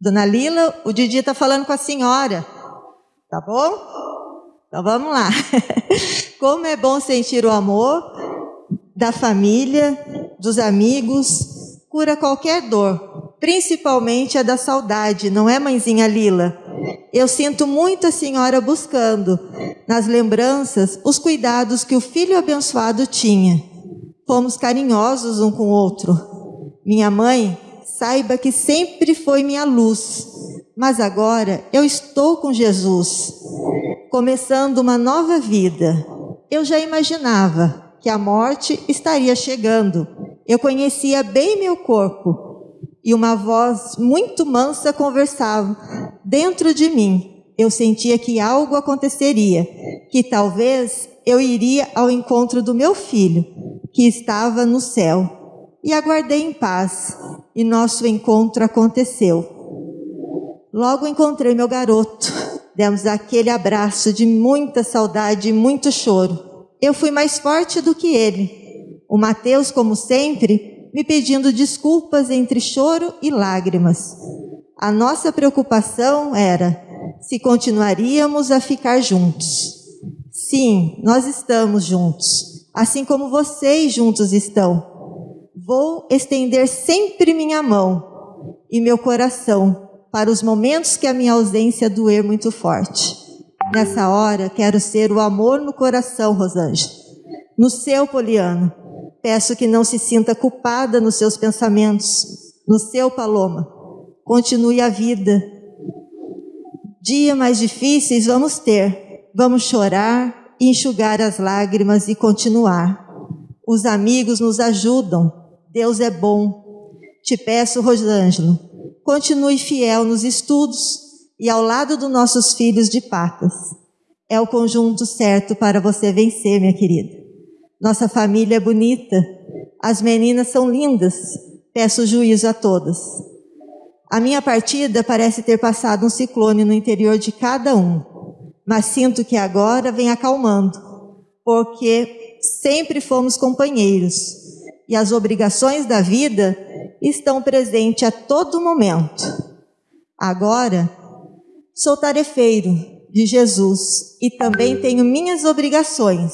Dona Lila, o Didi está falando com a senhora. Tá bom? Então vamos lá. Como é bom sentir o amor da família, dos amigos, cura qualquer dor, principalmente a da saudade, não é, mãezinha Lila? Eu sinto muito a senhora buscando nas lembranças os cuidados que o filho abençoado tinha. Fomos carinhosos um com o outro. Minha mãe saiba que sempre foi minha luz, mas agora eu estou com Jesus, começando uma nova vida. Eu já imaginava que a morte estaria chegando. Eu conhecia bem meu corpo e uma voz muito mansa conversava dentro de mim. Eu sentia que algo aconteceria, que talvez eu iria ao encontro do meu filho, que estava no céu e aguardei em paz, e nosso encontro aconteceu. Logo encontrei meu garoto, demos aquele abraço de muita saudade e muito choro. Eu fui mais forte do que ele. O Mateus, como sempre, me pedindo desculpas entre choro e lágrimas. A nossa preocupação era se continuaríamos a ficar juntos. Sim, nós estamos juntos, assim como vocês juntos estão. Vou estender sempre minha mão e meu coração para os momentos que a minha ausência doer muito forte. Nessa hora, quero ser o amor no coração, Rosângela. No seu, Poliano, peço que não se sinta culpada nos seus pensamentos. No seu, Paloma, continue a vida Dias mais difíceis vamos ter, vamos chorar, enxugar as lágrimas e continuar. Os amigos nos ajudam, Deus é bom. Te peço, Rosângelo, continue fiel nos estudos e ao lado dos nossos filhos de patas. É o conjunto certo para você vencer, minha querida. Nossa família é bonita, as meninas são lindas, peço juízo a todas. A minha partida parece ter passado um ciclone no interior de cada um, mas sinto que agora vem acalmando, porque sempre fomos companheiros e as obrigações da vida estão presentes a todo momento. Agora, sou tarefeiro de Jesus e também tenho minhas obrigações,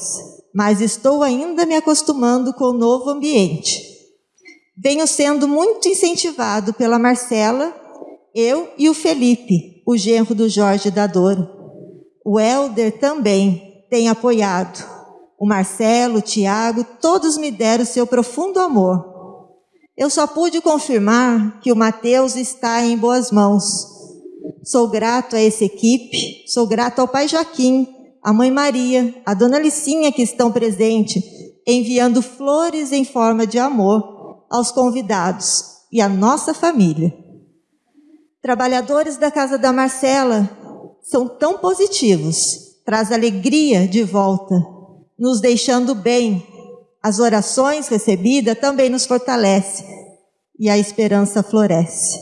mas estou ainda me acostumando com o novo ambiente. Venho sendo muito incentivado pela Marcela, eu e o Felipe, o genro do Jorge da Dor. O Helder também tem apoiado o Marcelo, o Tiago, todos me deram seu profundo amor. Eu só pude confirmar que o Mateus está em boas mãos. Sou grato a essa equipe, sou grato ao pai Joaquim, a mãe Maria, a dona Licinha que estão presentes, enviando flores em forma de amor aos convidados e à nossa família. Trabalhadores da casa da Marcela são tão positivos, traz alegria de volta nos deixando bem. As orações recebidas também nos fortalece e a esperança floresce.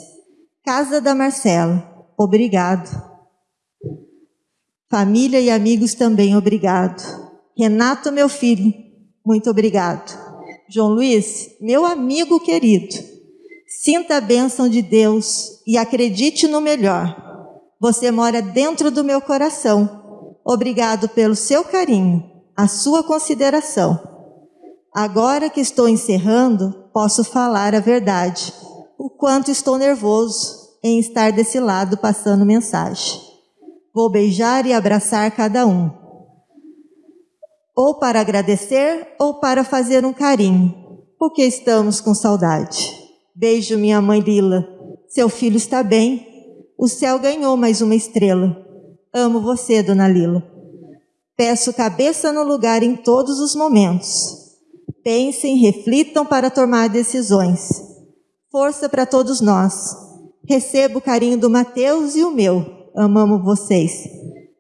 Casa da Marcela, obrigado. Família e amigos também, obrigado. Renato, meu filho, muito obrigado. João Luiz, meu amigo querido, sinta a bênção de Deus e acredite no melhor. Você mora dentro do meu coração. Obrigado pelo seu carinho a sua consideração. Agora que estou encerrando, posso falar a verdade. O quanto estou nervoso em estar desse lado passando mensagem. Vou beijar e abraçar cada um. Ou para agradecer ou para fazer um carinho, porque estamos com saudade. Beijo, minha mãe Lila. Seu filho está bem. O céu ganhou mais uma estrela. Amo você, dona Lila. Peço cabeça no lugar em todos os momentos. Pensem, reflitam para tomar decisões. Força para todos nós. Recebo o carinho do Mateus e o meu. Amamos vocês.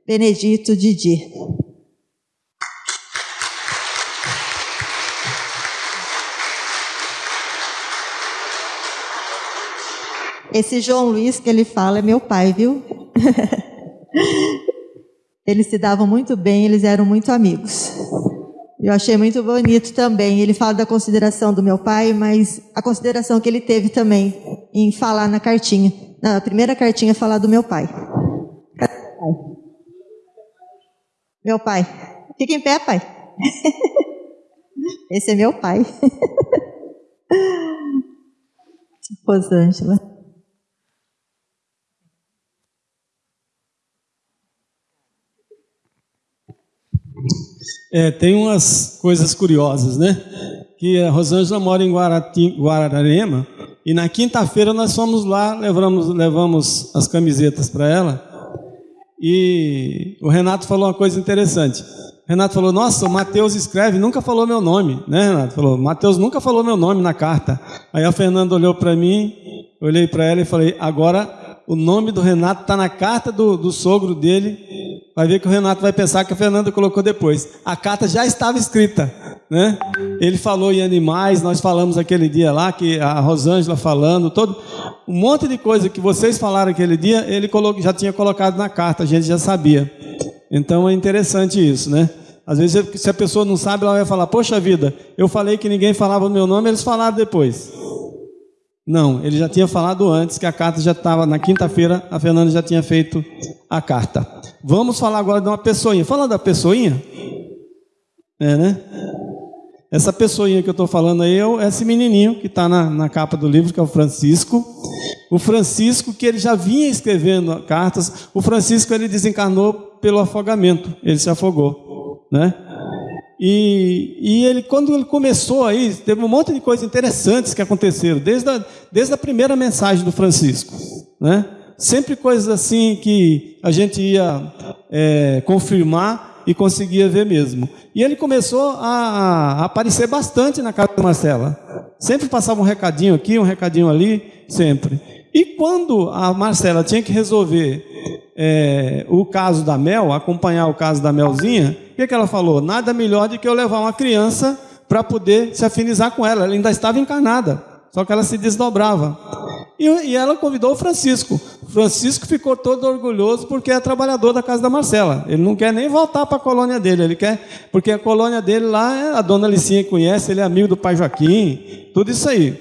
Benedito Didi. Esse João Luiz que ele fala é meu pai, viu? Eles se davam muito bem, eles eram muito amigos. Eu achei muito bonito também. Ele fala da consideração do meu pai, mas a consideração que ele teve também em falar na cartinha. Na primeira cartinha, falar do meu pai. Meu pai. Fica em pé, pai. Esse é meu pai. Rosângela. É, tem umas coisas curiosas, né? Que a Rosângela mora em Guarati, Guararema e na quinta-feira nós fomos lá, levamos, levamos as camisetas para ela e o Renato falou uma coisa interessante. O Renato falou: Nossa, o Mateus escreve, nunca falou meu nome, né, Renato? Falou: Mateus nunca falou meu nome na carta. Aí a Fernanda olhou para mim, olhei para ela e falei: Agora o nome do Renato está na carta do, do sogro dele. Vai ver que o Renato vai pensar que a Fernanda colocou depois. A carta já estava escrita, né? Ele falou em animais, nós falamos aquele dia lá, que a Rosângela falando, todo um monte de coisa que vocês falaram aquele dia, ele já tinha colocado na carta, a gente já sabia. Então é interessante isso, né? Às vezes, se a pessoa não sabe, ela vai falar: Poxa vida, eu falei que ninguém falava o meu nome, eles falaram depois. Não, ele já tinha falado antes que a carta já estava na quinta-feira, a Fernanda já tinha feito a carta. Vamos falar agora de uma pessoinha. Fala da pessoinha. É, né? Essa pessoinha que eu estou falando aí é esse menininho que está na, na capa do livro, que é o Francisco. O Francisco, que ele já vinha escrevendo cartas, o Francisco ele desencarnou pelo afogamento, ele se afogou, né? E, e, ele, quando ele começou aí, teve um monte de coisas interessantes que aconteceram, desde a, desde a primeira mensagem do Francisco. Né? Sempre coisas assim que a gente ia é, confirmar e conseguia ver mesmo. E ele começou a, a aparecer bastante na casa da Marcela. Sempre passava um recadinho aqui, um recadinho ali, sempre. E quando a Marcela tinha que resolver é, o caso da Mel, acompanhar o caso da Melzinha, o que, que ela falou? Nada melhor do que eu levar uma criança para poder se afinizar com ela. Ela ainda estava encarnada, só que ela se desdobrava. E, e ela convidou o Francisco. Francisco ficou todo orgulhoso porque é trabalhador da casa da Marcela. Ele não quer nem voltar para a colônia dele, ele quer, porque a colônia dele lá, é, a dona Licinha conhece, ele é amigo do pai Joaquim, tudo isso aí.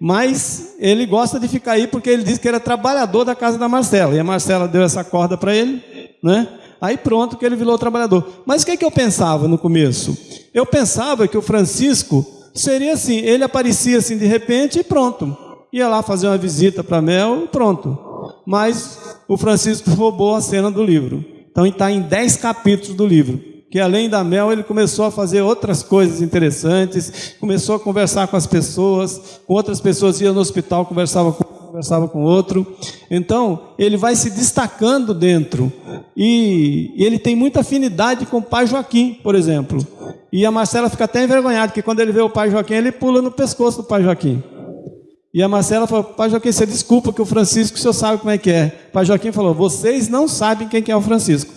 Mas ele gosta de ficar aí porque ele disse que era trabalhador da casa da Marcela. E a Marcela deu essa corda para ele, né? Aí pronto que ele virou trabalhador. Mas o que, é que eu pensava no começo? Eu pensava que o Francisco seria assim, ele aparecia assim de repente e pronto. Ia lá fazer uma visita para Mel e pronto. Mas o Francisco roubou a cena do livro. Então está em 10 capítulos do livro. Que além da Mel, ele começou a fazer outras coisas interessantes, começou a conversar com as pessoas, com outras pessoas ia no hospital, conversava com conversava com outro. Então, ele vai se destacando dentro. E, ele tem muita afinidade com o pai Joaquim, por exemplo. E a Marcela fica até envergonhada, porque quando ele vê o pai Joaquim, ele pula no pescoço do pai Joaquim. E a Marcela falou, pai Joaquim, você desculpa que o Francisco, o senhor sabe como é que é. Pai Joaquim falou, vocês não sabem quem que é o Francisco.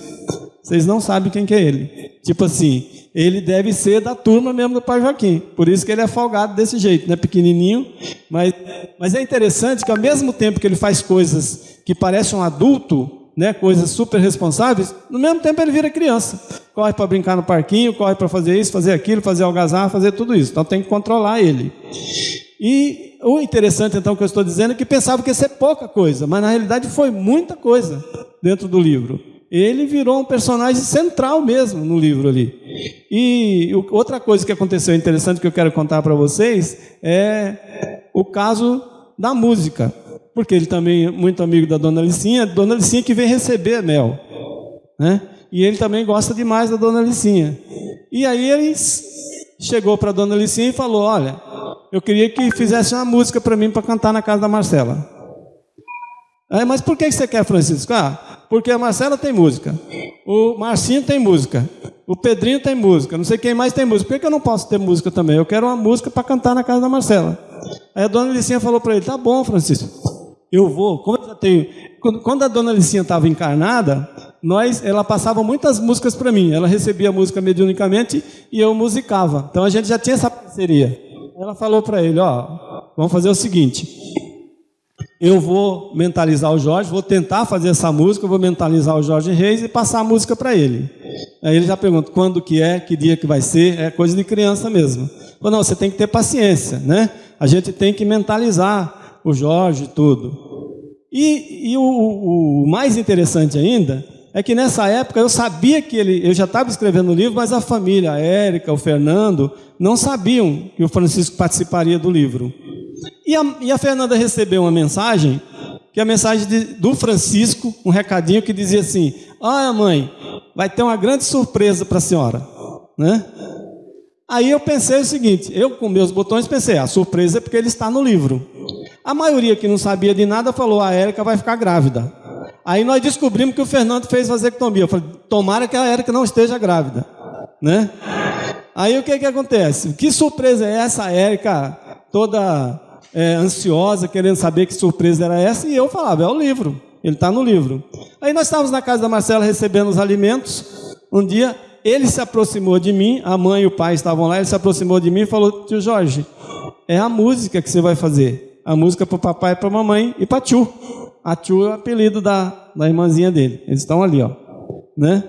Vocês não sabem quem que é ele. Tipo assim, ele deve ser da turma mesmo do pai Joaquim. Por isso que ele é folgado desse jeito, né? Pequenininho. Mas, mas é interessante que ao mesmo tempo que ele faz coisas que parecem um adulto, né, coisas super responsáveis, no mesmo tempo ele vira criança. Corre para brincar no parquinho, corre para fazer isso, fazer aquilo, fazer algazarra, fazer tudo isso. Então tem que controlar ele. E o interessante, então, que eu estou dizendo é que pensava que ia ser pouca coisa, mas na realidade foi muita coisa dentro do livro. Ele virou um personagem central mesmo no livro ali. E outra coisa que aconteceu interessante que eu quero contar para vocês é o caso da música. Porque ele também é muito amigo da Dona Licinha, Dona Licinha que vem receber Mel. Né? E ele também gosta demais da Dona Licinha. E aí ele chegou para Dona Licinha e falou: Olha, eu queria que fizesse uma música para mim para cantar na casa da Marcela. Aí, mas por que você quer, Francisco? Ah, porque a Marcela tem música, o Marcinho tem música, o Pedrinho tem música, não sei quem mais tem música. Por que, que eu não posso ter música também? Eu quero uma música para cantar na casa da Marcela. Aí a dona Licinha falou para ele: Tá bom, Francisco, eu vou. Como eu já tenho. Quando a dona Licinha estava encarnada, nós, ela passava muitas músicas para mim. Ela recebia a música mediunicamente e eu musicava. Então a gente já tinha essa parceria. Ela falou para ele: Ó, vamos fazer o seguinte. Eu vou mentalizar o Jorge, vou tentar fazer essa música, vou mentalizar o Jorge Reis e passar a música para ele. Aí ele já pergunta quando que é, que dia que vai ser, é coisa de criança mesmo. Falou, não, você tem que ter paciência, né? A gente tem que mentalizar o Jorge e tudo. E, e o, o, mais interessante ainda é que nessa época eu sabia que ele, eu já estava escrevendo o livro, mas a família, a Érica, o Fernando, não sabiam que o Francisco participaria do livro. E a, e a Fernanda recebeu uma mensagem, que é a mensagem de, do Francisco, um recadinho que dizia assim: Olha, mãe, vai ter uma grande surpresa para a senhora. Né? Aí eu pensei o seguinte: eu com meus botões pensei, a surpresa é porque ele está no livro. A maioria que não sabia de nada falou: a Érica vai ficar grávida. Aí nós descobrimos que o Fernando fez vasectomia. Eu falei: tomara que a Érica não esteja grávida. Né? Aí o que, que acontece? Que surpresa é essa, a Érica toda é, ansiosa, querendo saber que surpresa era essa, e eu falava, é o livro, ele está no livro. Aí nós estávamos na casa da Marcela recebendo os alimentos, um dia ele se aproximou de mim, a mãe e o pai estavam lá, ele se aproximou de mim e falou, tio Jorge, é a música que você vai fazer, a música para o papai, para a mamãe e para tio. A tio é o apelido da, da irmãzinha dele, eles estão ali, ó. Né?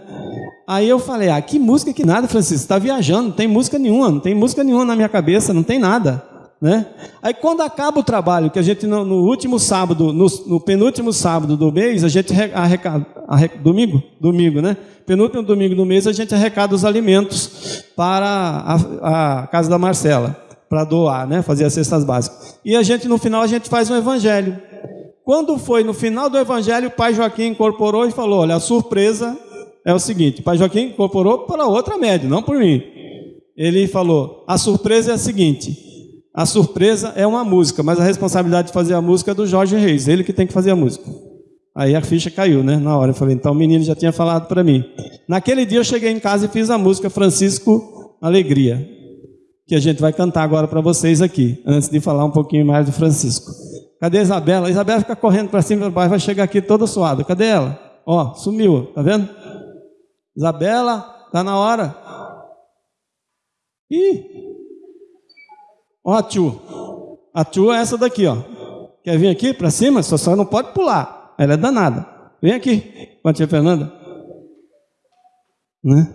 Aí eu falei, ah, que música que nada, Francisco, está viajando, não tem música nenhuma, não tem música nenhuma na minha cabeça, não tem nada. Né? Aí quando acaba o trabalho, que a gente no, no último sábado, no, no, penúltimo sábado do mês, a gente arrecada, arrecada, domingo, domingo, né? Penúltimo domingo do mês a gente arrecada os alimentos para a, a casa da Marcela, para doar, né? Fazer as cestas básicas. E a gente no final a gente faz um evangelho. Quando foi no final do evangelho, o pai Joaquim incorporou e falou: olha, a surpresa é o seguinte: o pai Joaquim incorporou para outra média, não por mim. Ele falou: a surpresa é a seguinte a surpresa é uma música, mas a responsabilidade de fazer a música é do Jorge Reis, ele que tem que fazer a música. Aí a ficha caiu, né? Na hora eu falei, então o menino já tinha falado para mim. Naquele dia eu cheguei em casa e fiz a música Francisco Alegria, que a gente vai cantar agora para vocês aqui, antes de falar um pouquinho mais do Francisco. Cadê a Isabela? A Isabela fica correndo para cima, vai chegar aqui toda suada. Cadê ela? Ó, sumiu, tá vendo? Isabela, tá na hora. Ih! Ó a tio. A tio é essa daqui, ó. Quer vir aqui para cima? Só só não pode pular. Ela é danada. Vem aqui com a tia Fernanda. Né?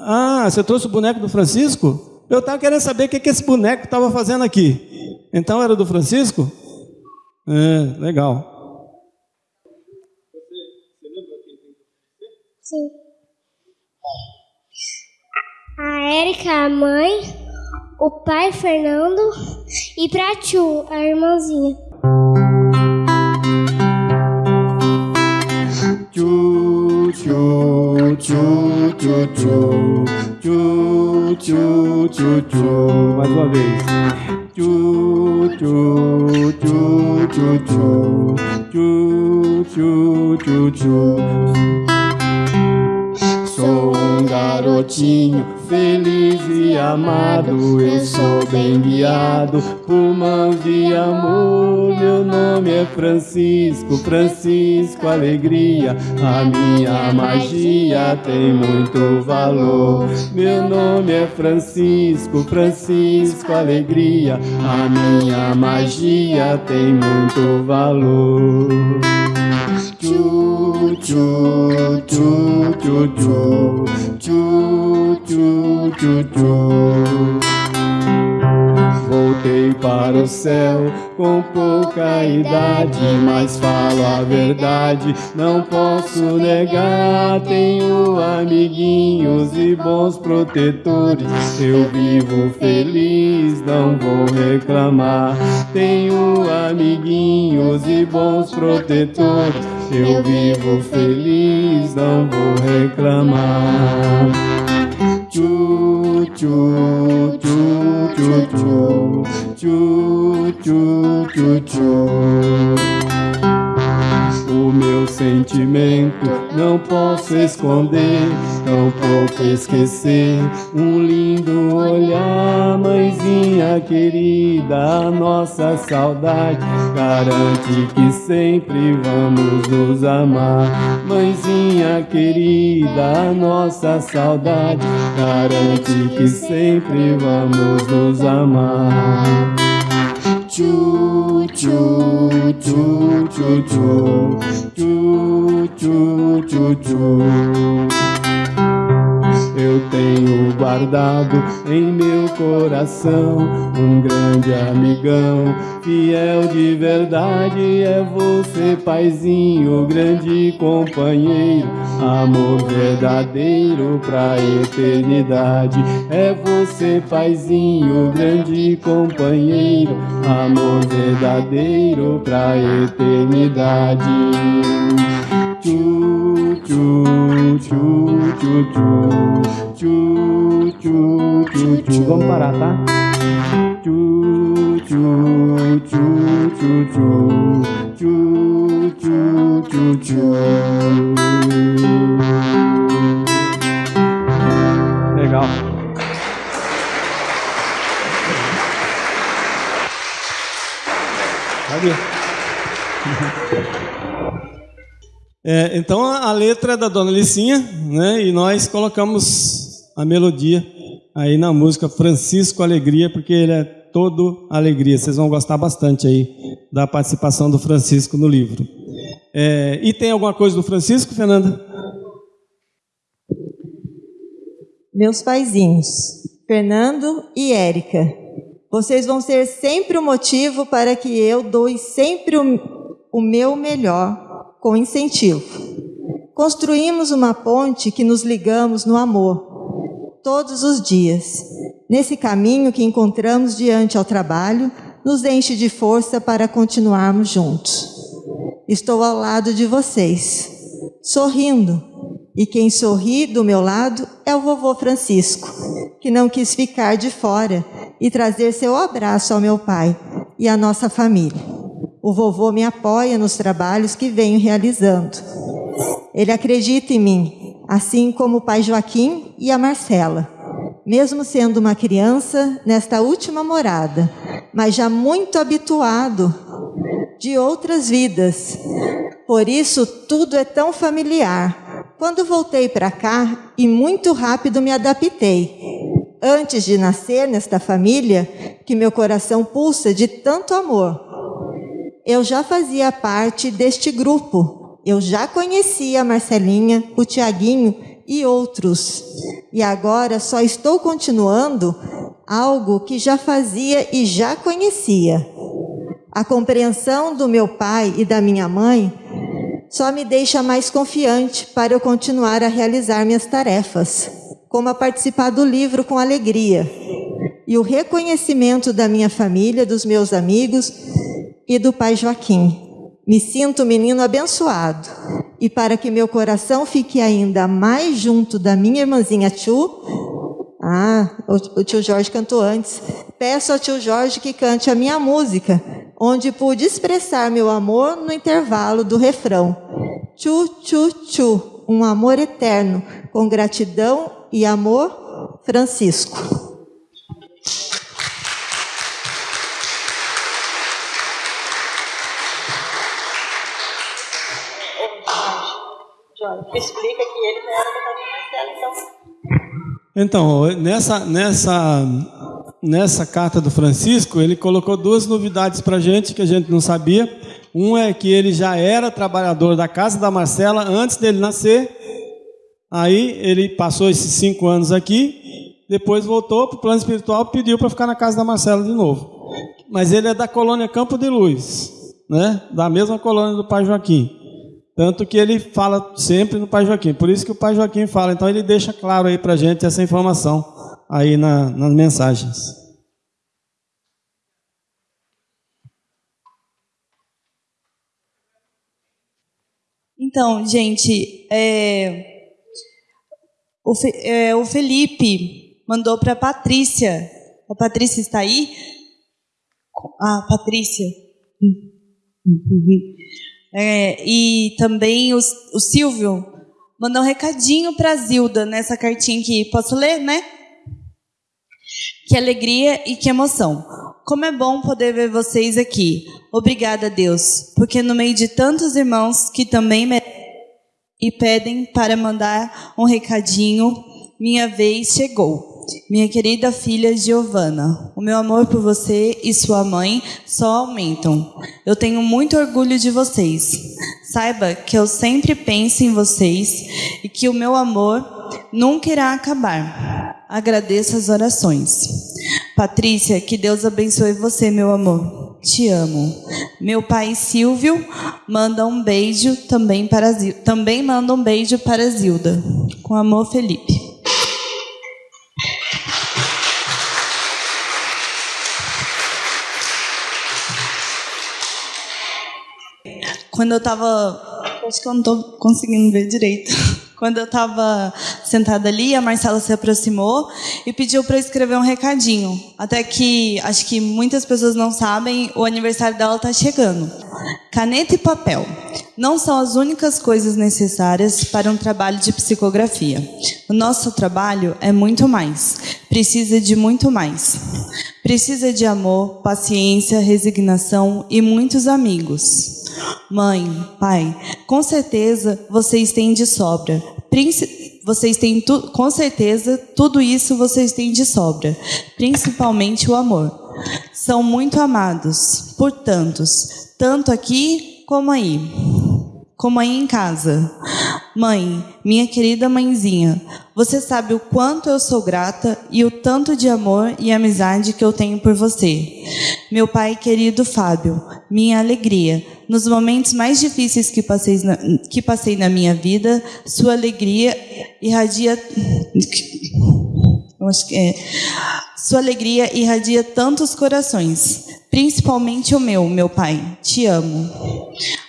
Ah, você trouxe o boneco do Francisco? Eu estava querendo saber o que, que esse boneco estava fazendo aqui. Então era do Francisco? É, legal. Sim. A Érica, a mãe, o pai Fernando e pra tio, a irmãzinha. Tchu, tchu, tchu, tchu, tchu, Chu chu chu chu, Mais uma vez. Chu chu chu chu chu chu chu chu. tchu. Garotinho feliz e amado. Eu sou bem guiado por mãos de amor. Meu nome é Francisco, Francisco Alegria. A minha magia tem muito valor. Meu nome é Francisco, Francisco Alegria. A minha magia tem muito valor. Voltei para o céu com pouca idade, mas falo a verdade, não posso negar. Tenho amiguinhos e bons protetores, eu vivo feliz, não vou reclamar. Tenho amiguinhos e bons protetores. Eu vivo feliz, não vou reclamar. Tchu, tchu, tchu, tchu, tchu, tchu, tchu, tchu. O meu sentimento não posso esconder, tampouco esquecer. Um lindo olhar, mãezinha querida, a nossa saudade garante que sempre vamos nos amar. Mãezinha querida, a nossa saudade garante que sempre vamos nos amar. Tchu, tchu, tchu, tchu, tchu, tchu, tchu, tchu, tchu. Eu tenho guardado em meu coração um grande amigão, fiel de verdade é você, paizinho, grande companheiro, amor verdadeiro pra eternidade. É você, paizinho, grande companheiro, amor verdadeiro pra eternidade. Tchu. Vamos parar, tá? Tchu, tchu, tchu, tchu, tchu, tchu, tchu, tchu, tchu. Legal. É, então a letra é da Dona Licinha, né? E nós colocamos a melodia aí na música Francisco Alegria, porque ele é todo alegria. Vocês vão gostar bastante aí da participação do Francisco no livro. É, e tem alguma coisa do Francisco, Fernanda? Meus paizinhos, Fernando e Érica, vocês vão ser sempre o motivo para que eu doe sempre o, o meu melhor com incentivo. Construímos uma ponte que nos ligamos no amor, todos os dias. Nesse caminho que encontramos diante ao trabalho, nos enche de força para continuarmos juntos. Estou ao lado de vocês, sorrindo, e quem sorri do meu lado é o vovô Francisco, que não quis ficar de fora e trazer seu abraço ao meu pai, e a nossa família. O vovô me apoia nos trabalhos que venho realizando. Ele acredita em mim, assim como o pai Joaquim e a Marcela. Mesmo sendo uma criança nesta última morada, mas já muito habituado de outras vidas. Por isso tudo é tão familiar. Quando voltei para cá e muito rápido me adaptei. Antes de nascer nesta família, que meu coração pulsa de tanto amor. Eu já fazia parte deste grupo. Eu já conhecia a Marcelinha, o Tiaguinho e outros. E agora só estou continuando algo que já fazia e já conhecia. A compreensão do meu pai e da minha mãe só me deixa mais confiante para eu continuar a realizar minhas tarefas, como a participar do livro com alegria. E o reconhecimento da minha família, dos meus amigos e do pai Joaquim. Me sinto menino abençoado. E para que meu coração fique ainda mais junto da minha irmãzinha Tchu, ah, o tio Jorge cantou antes. Peço ao tio Jorge que cante a minha música, onde pude expressar meu amor no intervalo do refrão. Tchu, tchu, tchu, um amor eterno, com gratidão e amor, Francisco. Explica que ele não era Marcelo, então. Então, nessa, nessa, nessa carta do Francisco, ele colocou duas novidades para a gente que a gente não sabia. Um é que ele já era trabalhador da casa da Marcela antes dele nascer. Aí ele passou esses cinco anos aqui, depois voltou para o plano espiritual e pediu para ficar na casa da Marcela de novo. Mas ele é da colônia Campo de Luz, né? da mesma colônia do pai Joaquim. Tanto que ele fala sempre no Pai Joaquim. Por isso que o Pai Joaquim fala. Então ele deixa claro aí para gente essa informação aí na, nas mensagens. Então, gente, é, o, é, o Felipe mandou para a Patrícia. A Patrícia está aí? Ah, Patrícia. É, e também o, o Silvio mandou um recadinho para Zilda nessa cartinha aqui. Posso ler, né? Que alegria e que emoção. Como é bom poder ver vocês aqui. Obrigada, Deus, porque no meio de tantos irmãos que também merecem e pedem para mandar um recadinho, minha vez chegou. Minha querida filha Giovana, o meu amor por você e sua mãe só aumentam. Eu tenho muito orgulho de vocês. Saiba que eu sempre penso em vocês e que o meu amor nunca irá acabar. Agradeço as orações. Patrícia, que Deus abençoe você, meu amor. Te amo. Meu pai Silvio manda um beijo também para. Também manda um beijo para Zilda. Com amor, Felipe. Quando eu estava. Acho que eu não estou conseguindo ver direito. Quando eu estava sentada ali, a Marcela se aproximou e pediu para escrever um recadinho. Até que, acho que muitas pessoas não sabem, o aniversário dela está chegando. Caneta e papel não são as únicas coisas necessárias para um trabalho de psicografia. O nosso trabalho é muito mais, precisa de muito mais. Precisa de amor, paciência, resignação e muitos amigos. Mãe, pai, com certeza vocês têm de sobra. Vocês têm tu, com certeza tudo isso vocês têm de sobra, principalmente o amor. São muito amados por tantos, tanto aqui como aí como aí em casa. Mãe, minha querida mãezinha, você sabe o quanto eu sou grata e o tanto de amor e amizade que eu tenho por você. Meu pai querido Fábio, minha alegria. Nos momentos mais difíceis que passei na, que passei na minha vida, sua alegria irradia. É. Sua alegria irradia tantos corações principalmente o meu, meu pai. Te amo.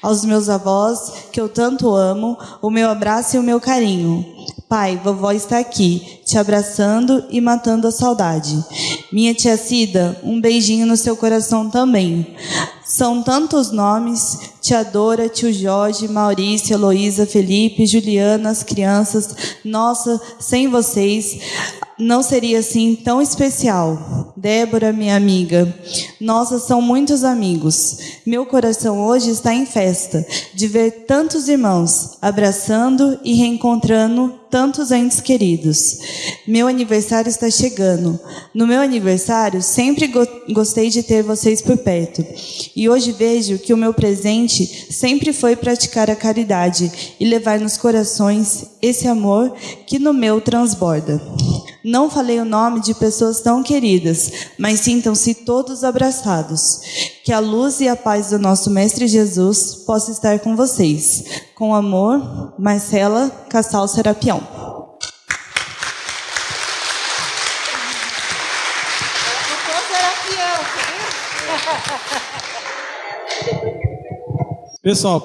Aos meus avós, que eu tanto amo, o meu abraço e o meu carinho. Pai, vovó está aqui, te abraçando e matando a saudade. Minha tia Cida, um beijinho no seu coração também. São tantos nomes: tia Dora, tio Jorge, Maurício, Heloísa, Felipe, Juliana, as crianças. Nossa, sem vocês não seria assim tão especial. Débora, minha amiga. Nossa, são muitos amigos. Meu coração hoje está em festa de ver tantos irmãos abraçando e reencontrando tantos entes queridos. Meu aniversário está chegando. No meu aniversário, sempre go gostei de ter vocês por perto. E hoje vejo que o meu presente sempre foi praticar a caridade e levar nos corações esse amor que no meu transborda. Não falei o nome de pessoas tão queridas, mas sintam-se todos abraçados. Que a luz e a paz do nosso Mestre Jesus possa estar com vocês. Com amor, Marcela Cassal Serapião. Pessoal,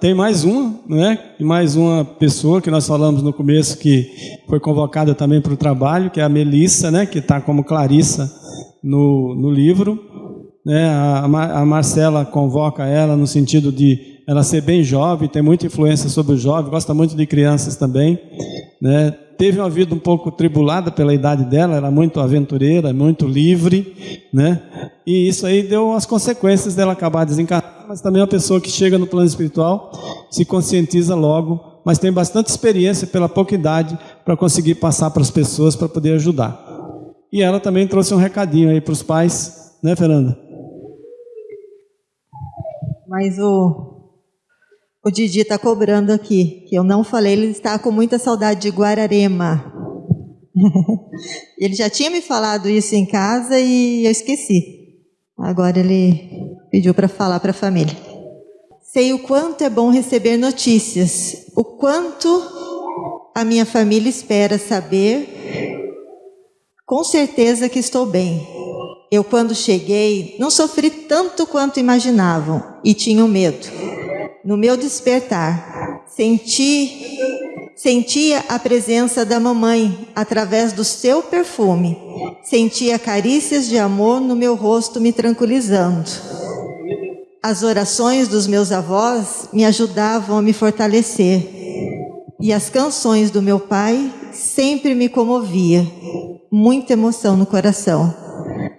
tem mais uma, né? E mais uma pessoa que nós falamos no começo que foi convocada também para o trabalho, que é a Melissa, né? Que está como Clarissa no, no livro. Né? A, a Marcela convoca ela no sentido de ela ser bem jovem, tem muita influência sobre o jovem, gosta muito de crianças também, né? Teve uma vida um pouco tribulada pela idade dela, era muito aventureira, muito livre, né? E isso aí deu as consequências dela acabar desencarnando mas também é uma pessoa que chega no plano espiritual, se conscientiza logo, mas tem bastante experiência pela pouca idade para conseguir passar para as pessoas para poder ajudar. E ela também trouxe um recadinho aí para os pais, né, Fernanda? Mas o, o Didi está cobrando aqui, que eu não falei, ele está com muita saudade de Guararema. ele já tinha me falado isso em casa e eu esqueci. Agora ele pediu para falar para a família. Sei o quanto é bom receber notícias, o quanto a minha família espera saber. Com certeza que estou bem. Eu, quando cheguei, não sofri tanto quanto imaginavam e tinham medo. No meu despertar, senti Sentia a presença da mamãe através do seu perfume. Sentia carícias de amor no meu rosto me tranquilizando. As orações dos meus avós me ajudavam a me fortalecer. E as canções do meu pai sempre me comovia. Muita emoção no coração.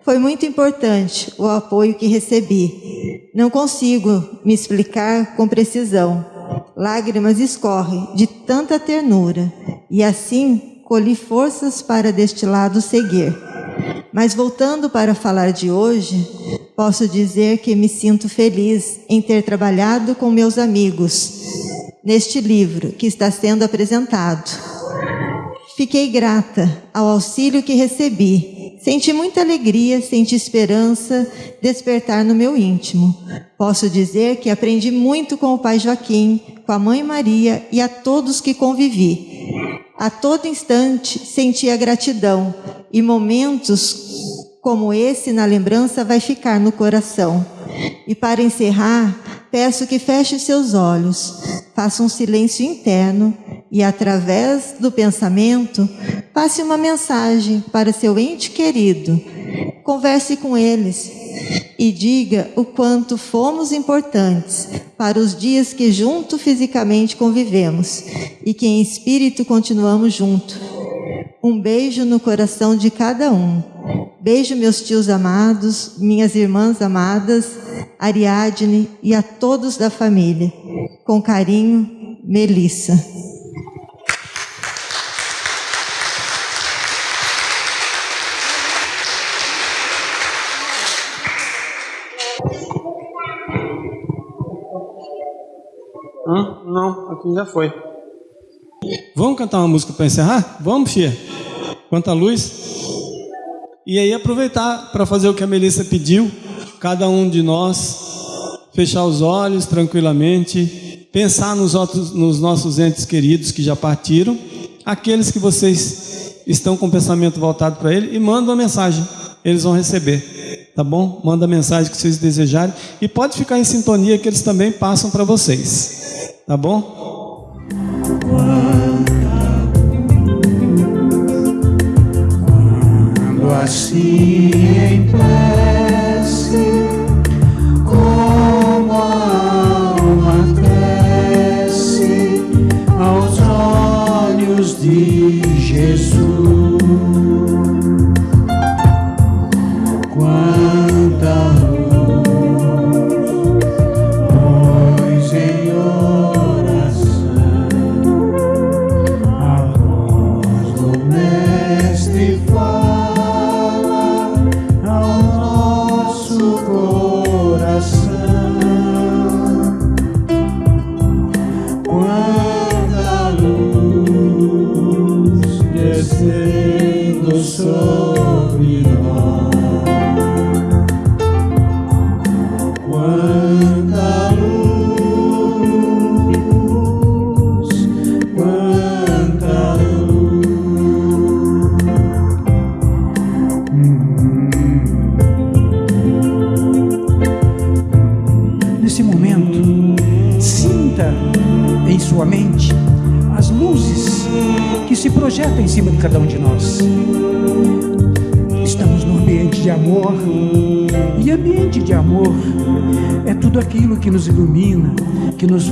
Foi muito importante o apoio que recebi. Não consigo me explicar com precisão lágrimas escorrem de tanta ternura, e assim colhi forças para deste lado seguir. Mas voltando para falar de hoje, posso dizer que me sinto feliz em ter trabalhado com meus amigos neste livro que está sendo apresentado. Fiquei grata ao auxílio que recebi Senti muita alegria, senti esperança despertar no meu íntimo. Posso dizer que aprendi muito com o pai Joaquim, com a mãe Maria e a todos que convivi. A todo instante sentia gratidão e momentos como esse na lembrança vai ficar no coração. E para encerrar, peço que feche seus olhos, faça um silêncio interno e através do pensamento passe uma mensagem para seu ente querido. Converse com eles e diga o quanto fomos importantes para os dias que junto fisicamente convivemos e que em espírito continuamos junto. Um beijo no coração de cada um. Beijo meus tios amados, minhas irmãs amadas, Ariadne e a todos da família. Com carinho, Melissa. Hã? Não, aqui já foi. Vamos cantar uma música para encerrar? Vamos, Fia? Quanta luz. E aí aproveitar para fazer o que a Melissa pediu, cada um de nós fechar os olhos tranquilamente, pensar nos, outros, nos nossos entes queridos que já partiram, aqueles que vocês estão com o pensamento voltado para ele e manda uma mensagem, eles vão receber, tá bom? Manda a mensagem que vocês desejarem e pode ficar em sintonia que eles também passam para vocês. Tá bom? Assim em prece, como a alma cresce aos olhos de Jesus.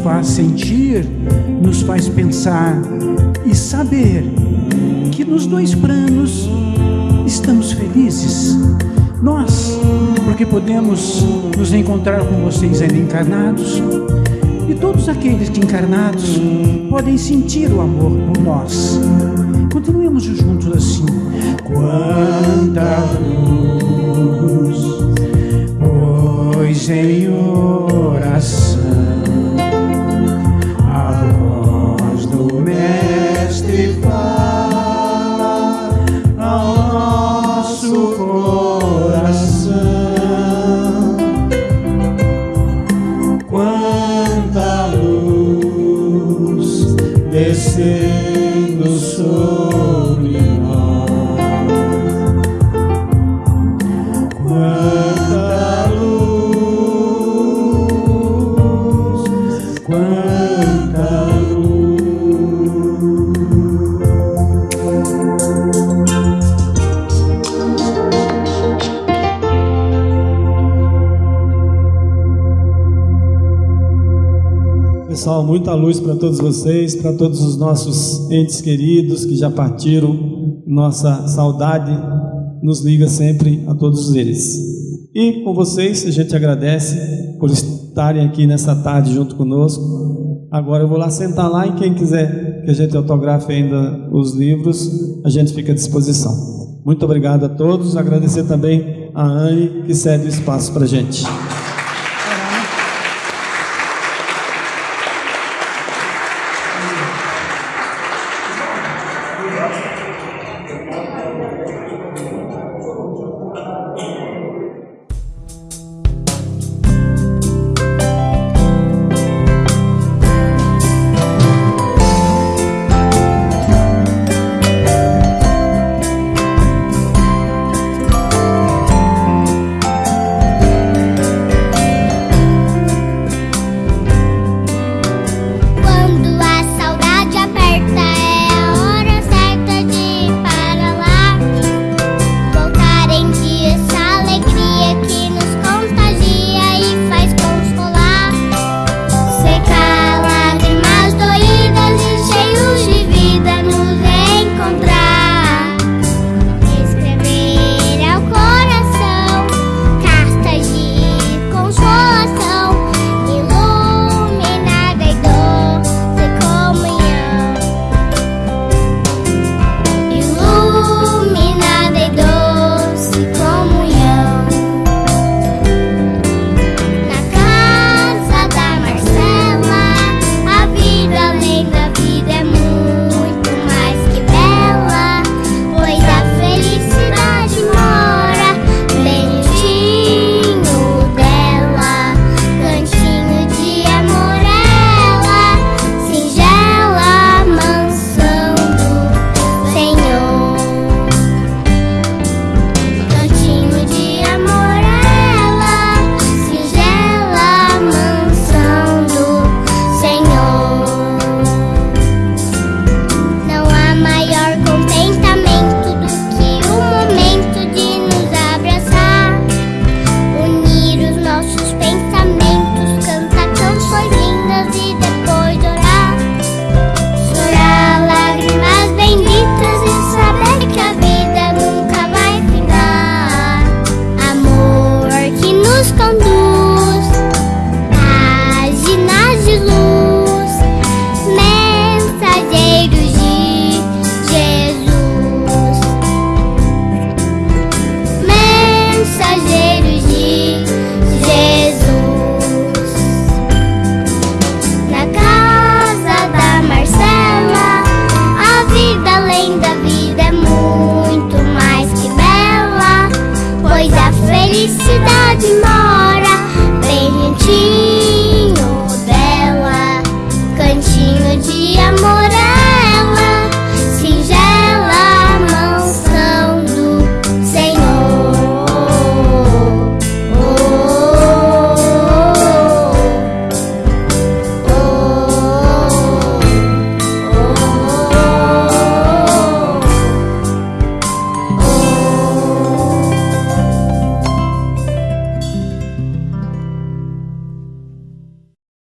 Faz sentir, nos faz pensar e saber que nos dois planos estamos felizes. Nós, porque podemos nos encontrar com vocês ainda encarnados, e todos aqueles que encarnados podem sentir o amor por nós. Continuemos juntos assim. Quanta luz, pois em muita luz para todos vocês, para todos os nossos entes queridos que já partiram. Nossa saudade nos liga sempre a todos eles. E com vocês, a gente agradece por estarem aqui nessa tarde junto conosco. Agora eu vou lá sentar lá e quem quiser que a gente autografe ainda os livros, a gente fica à disposição. Muito obrigado a todos. Agradecer também a Anne que cede o espaço para a gente.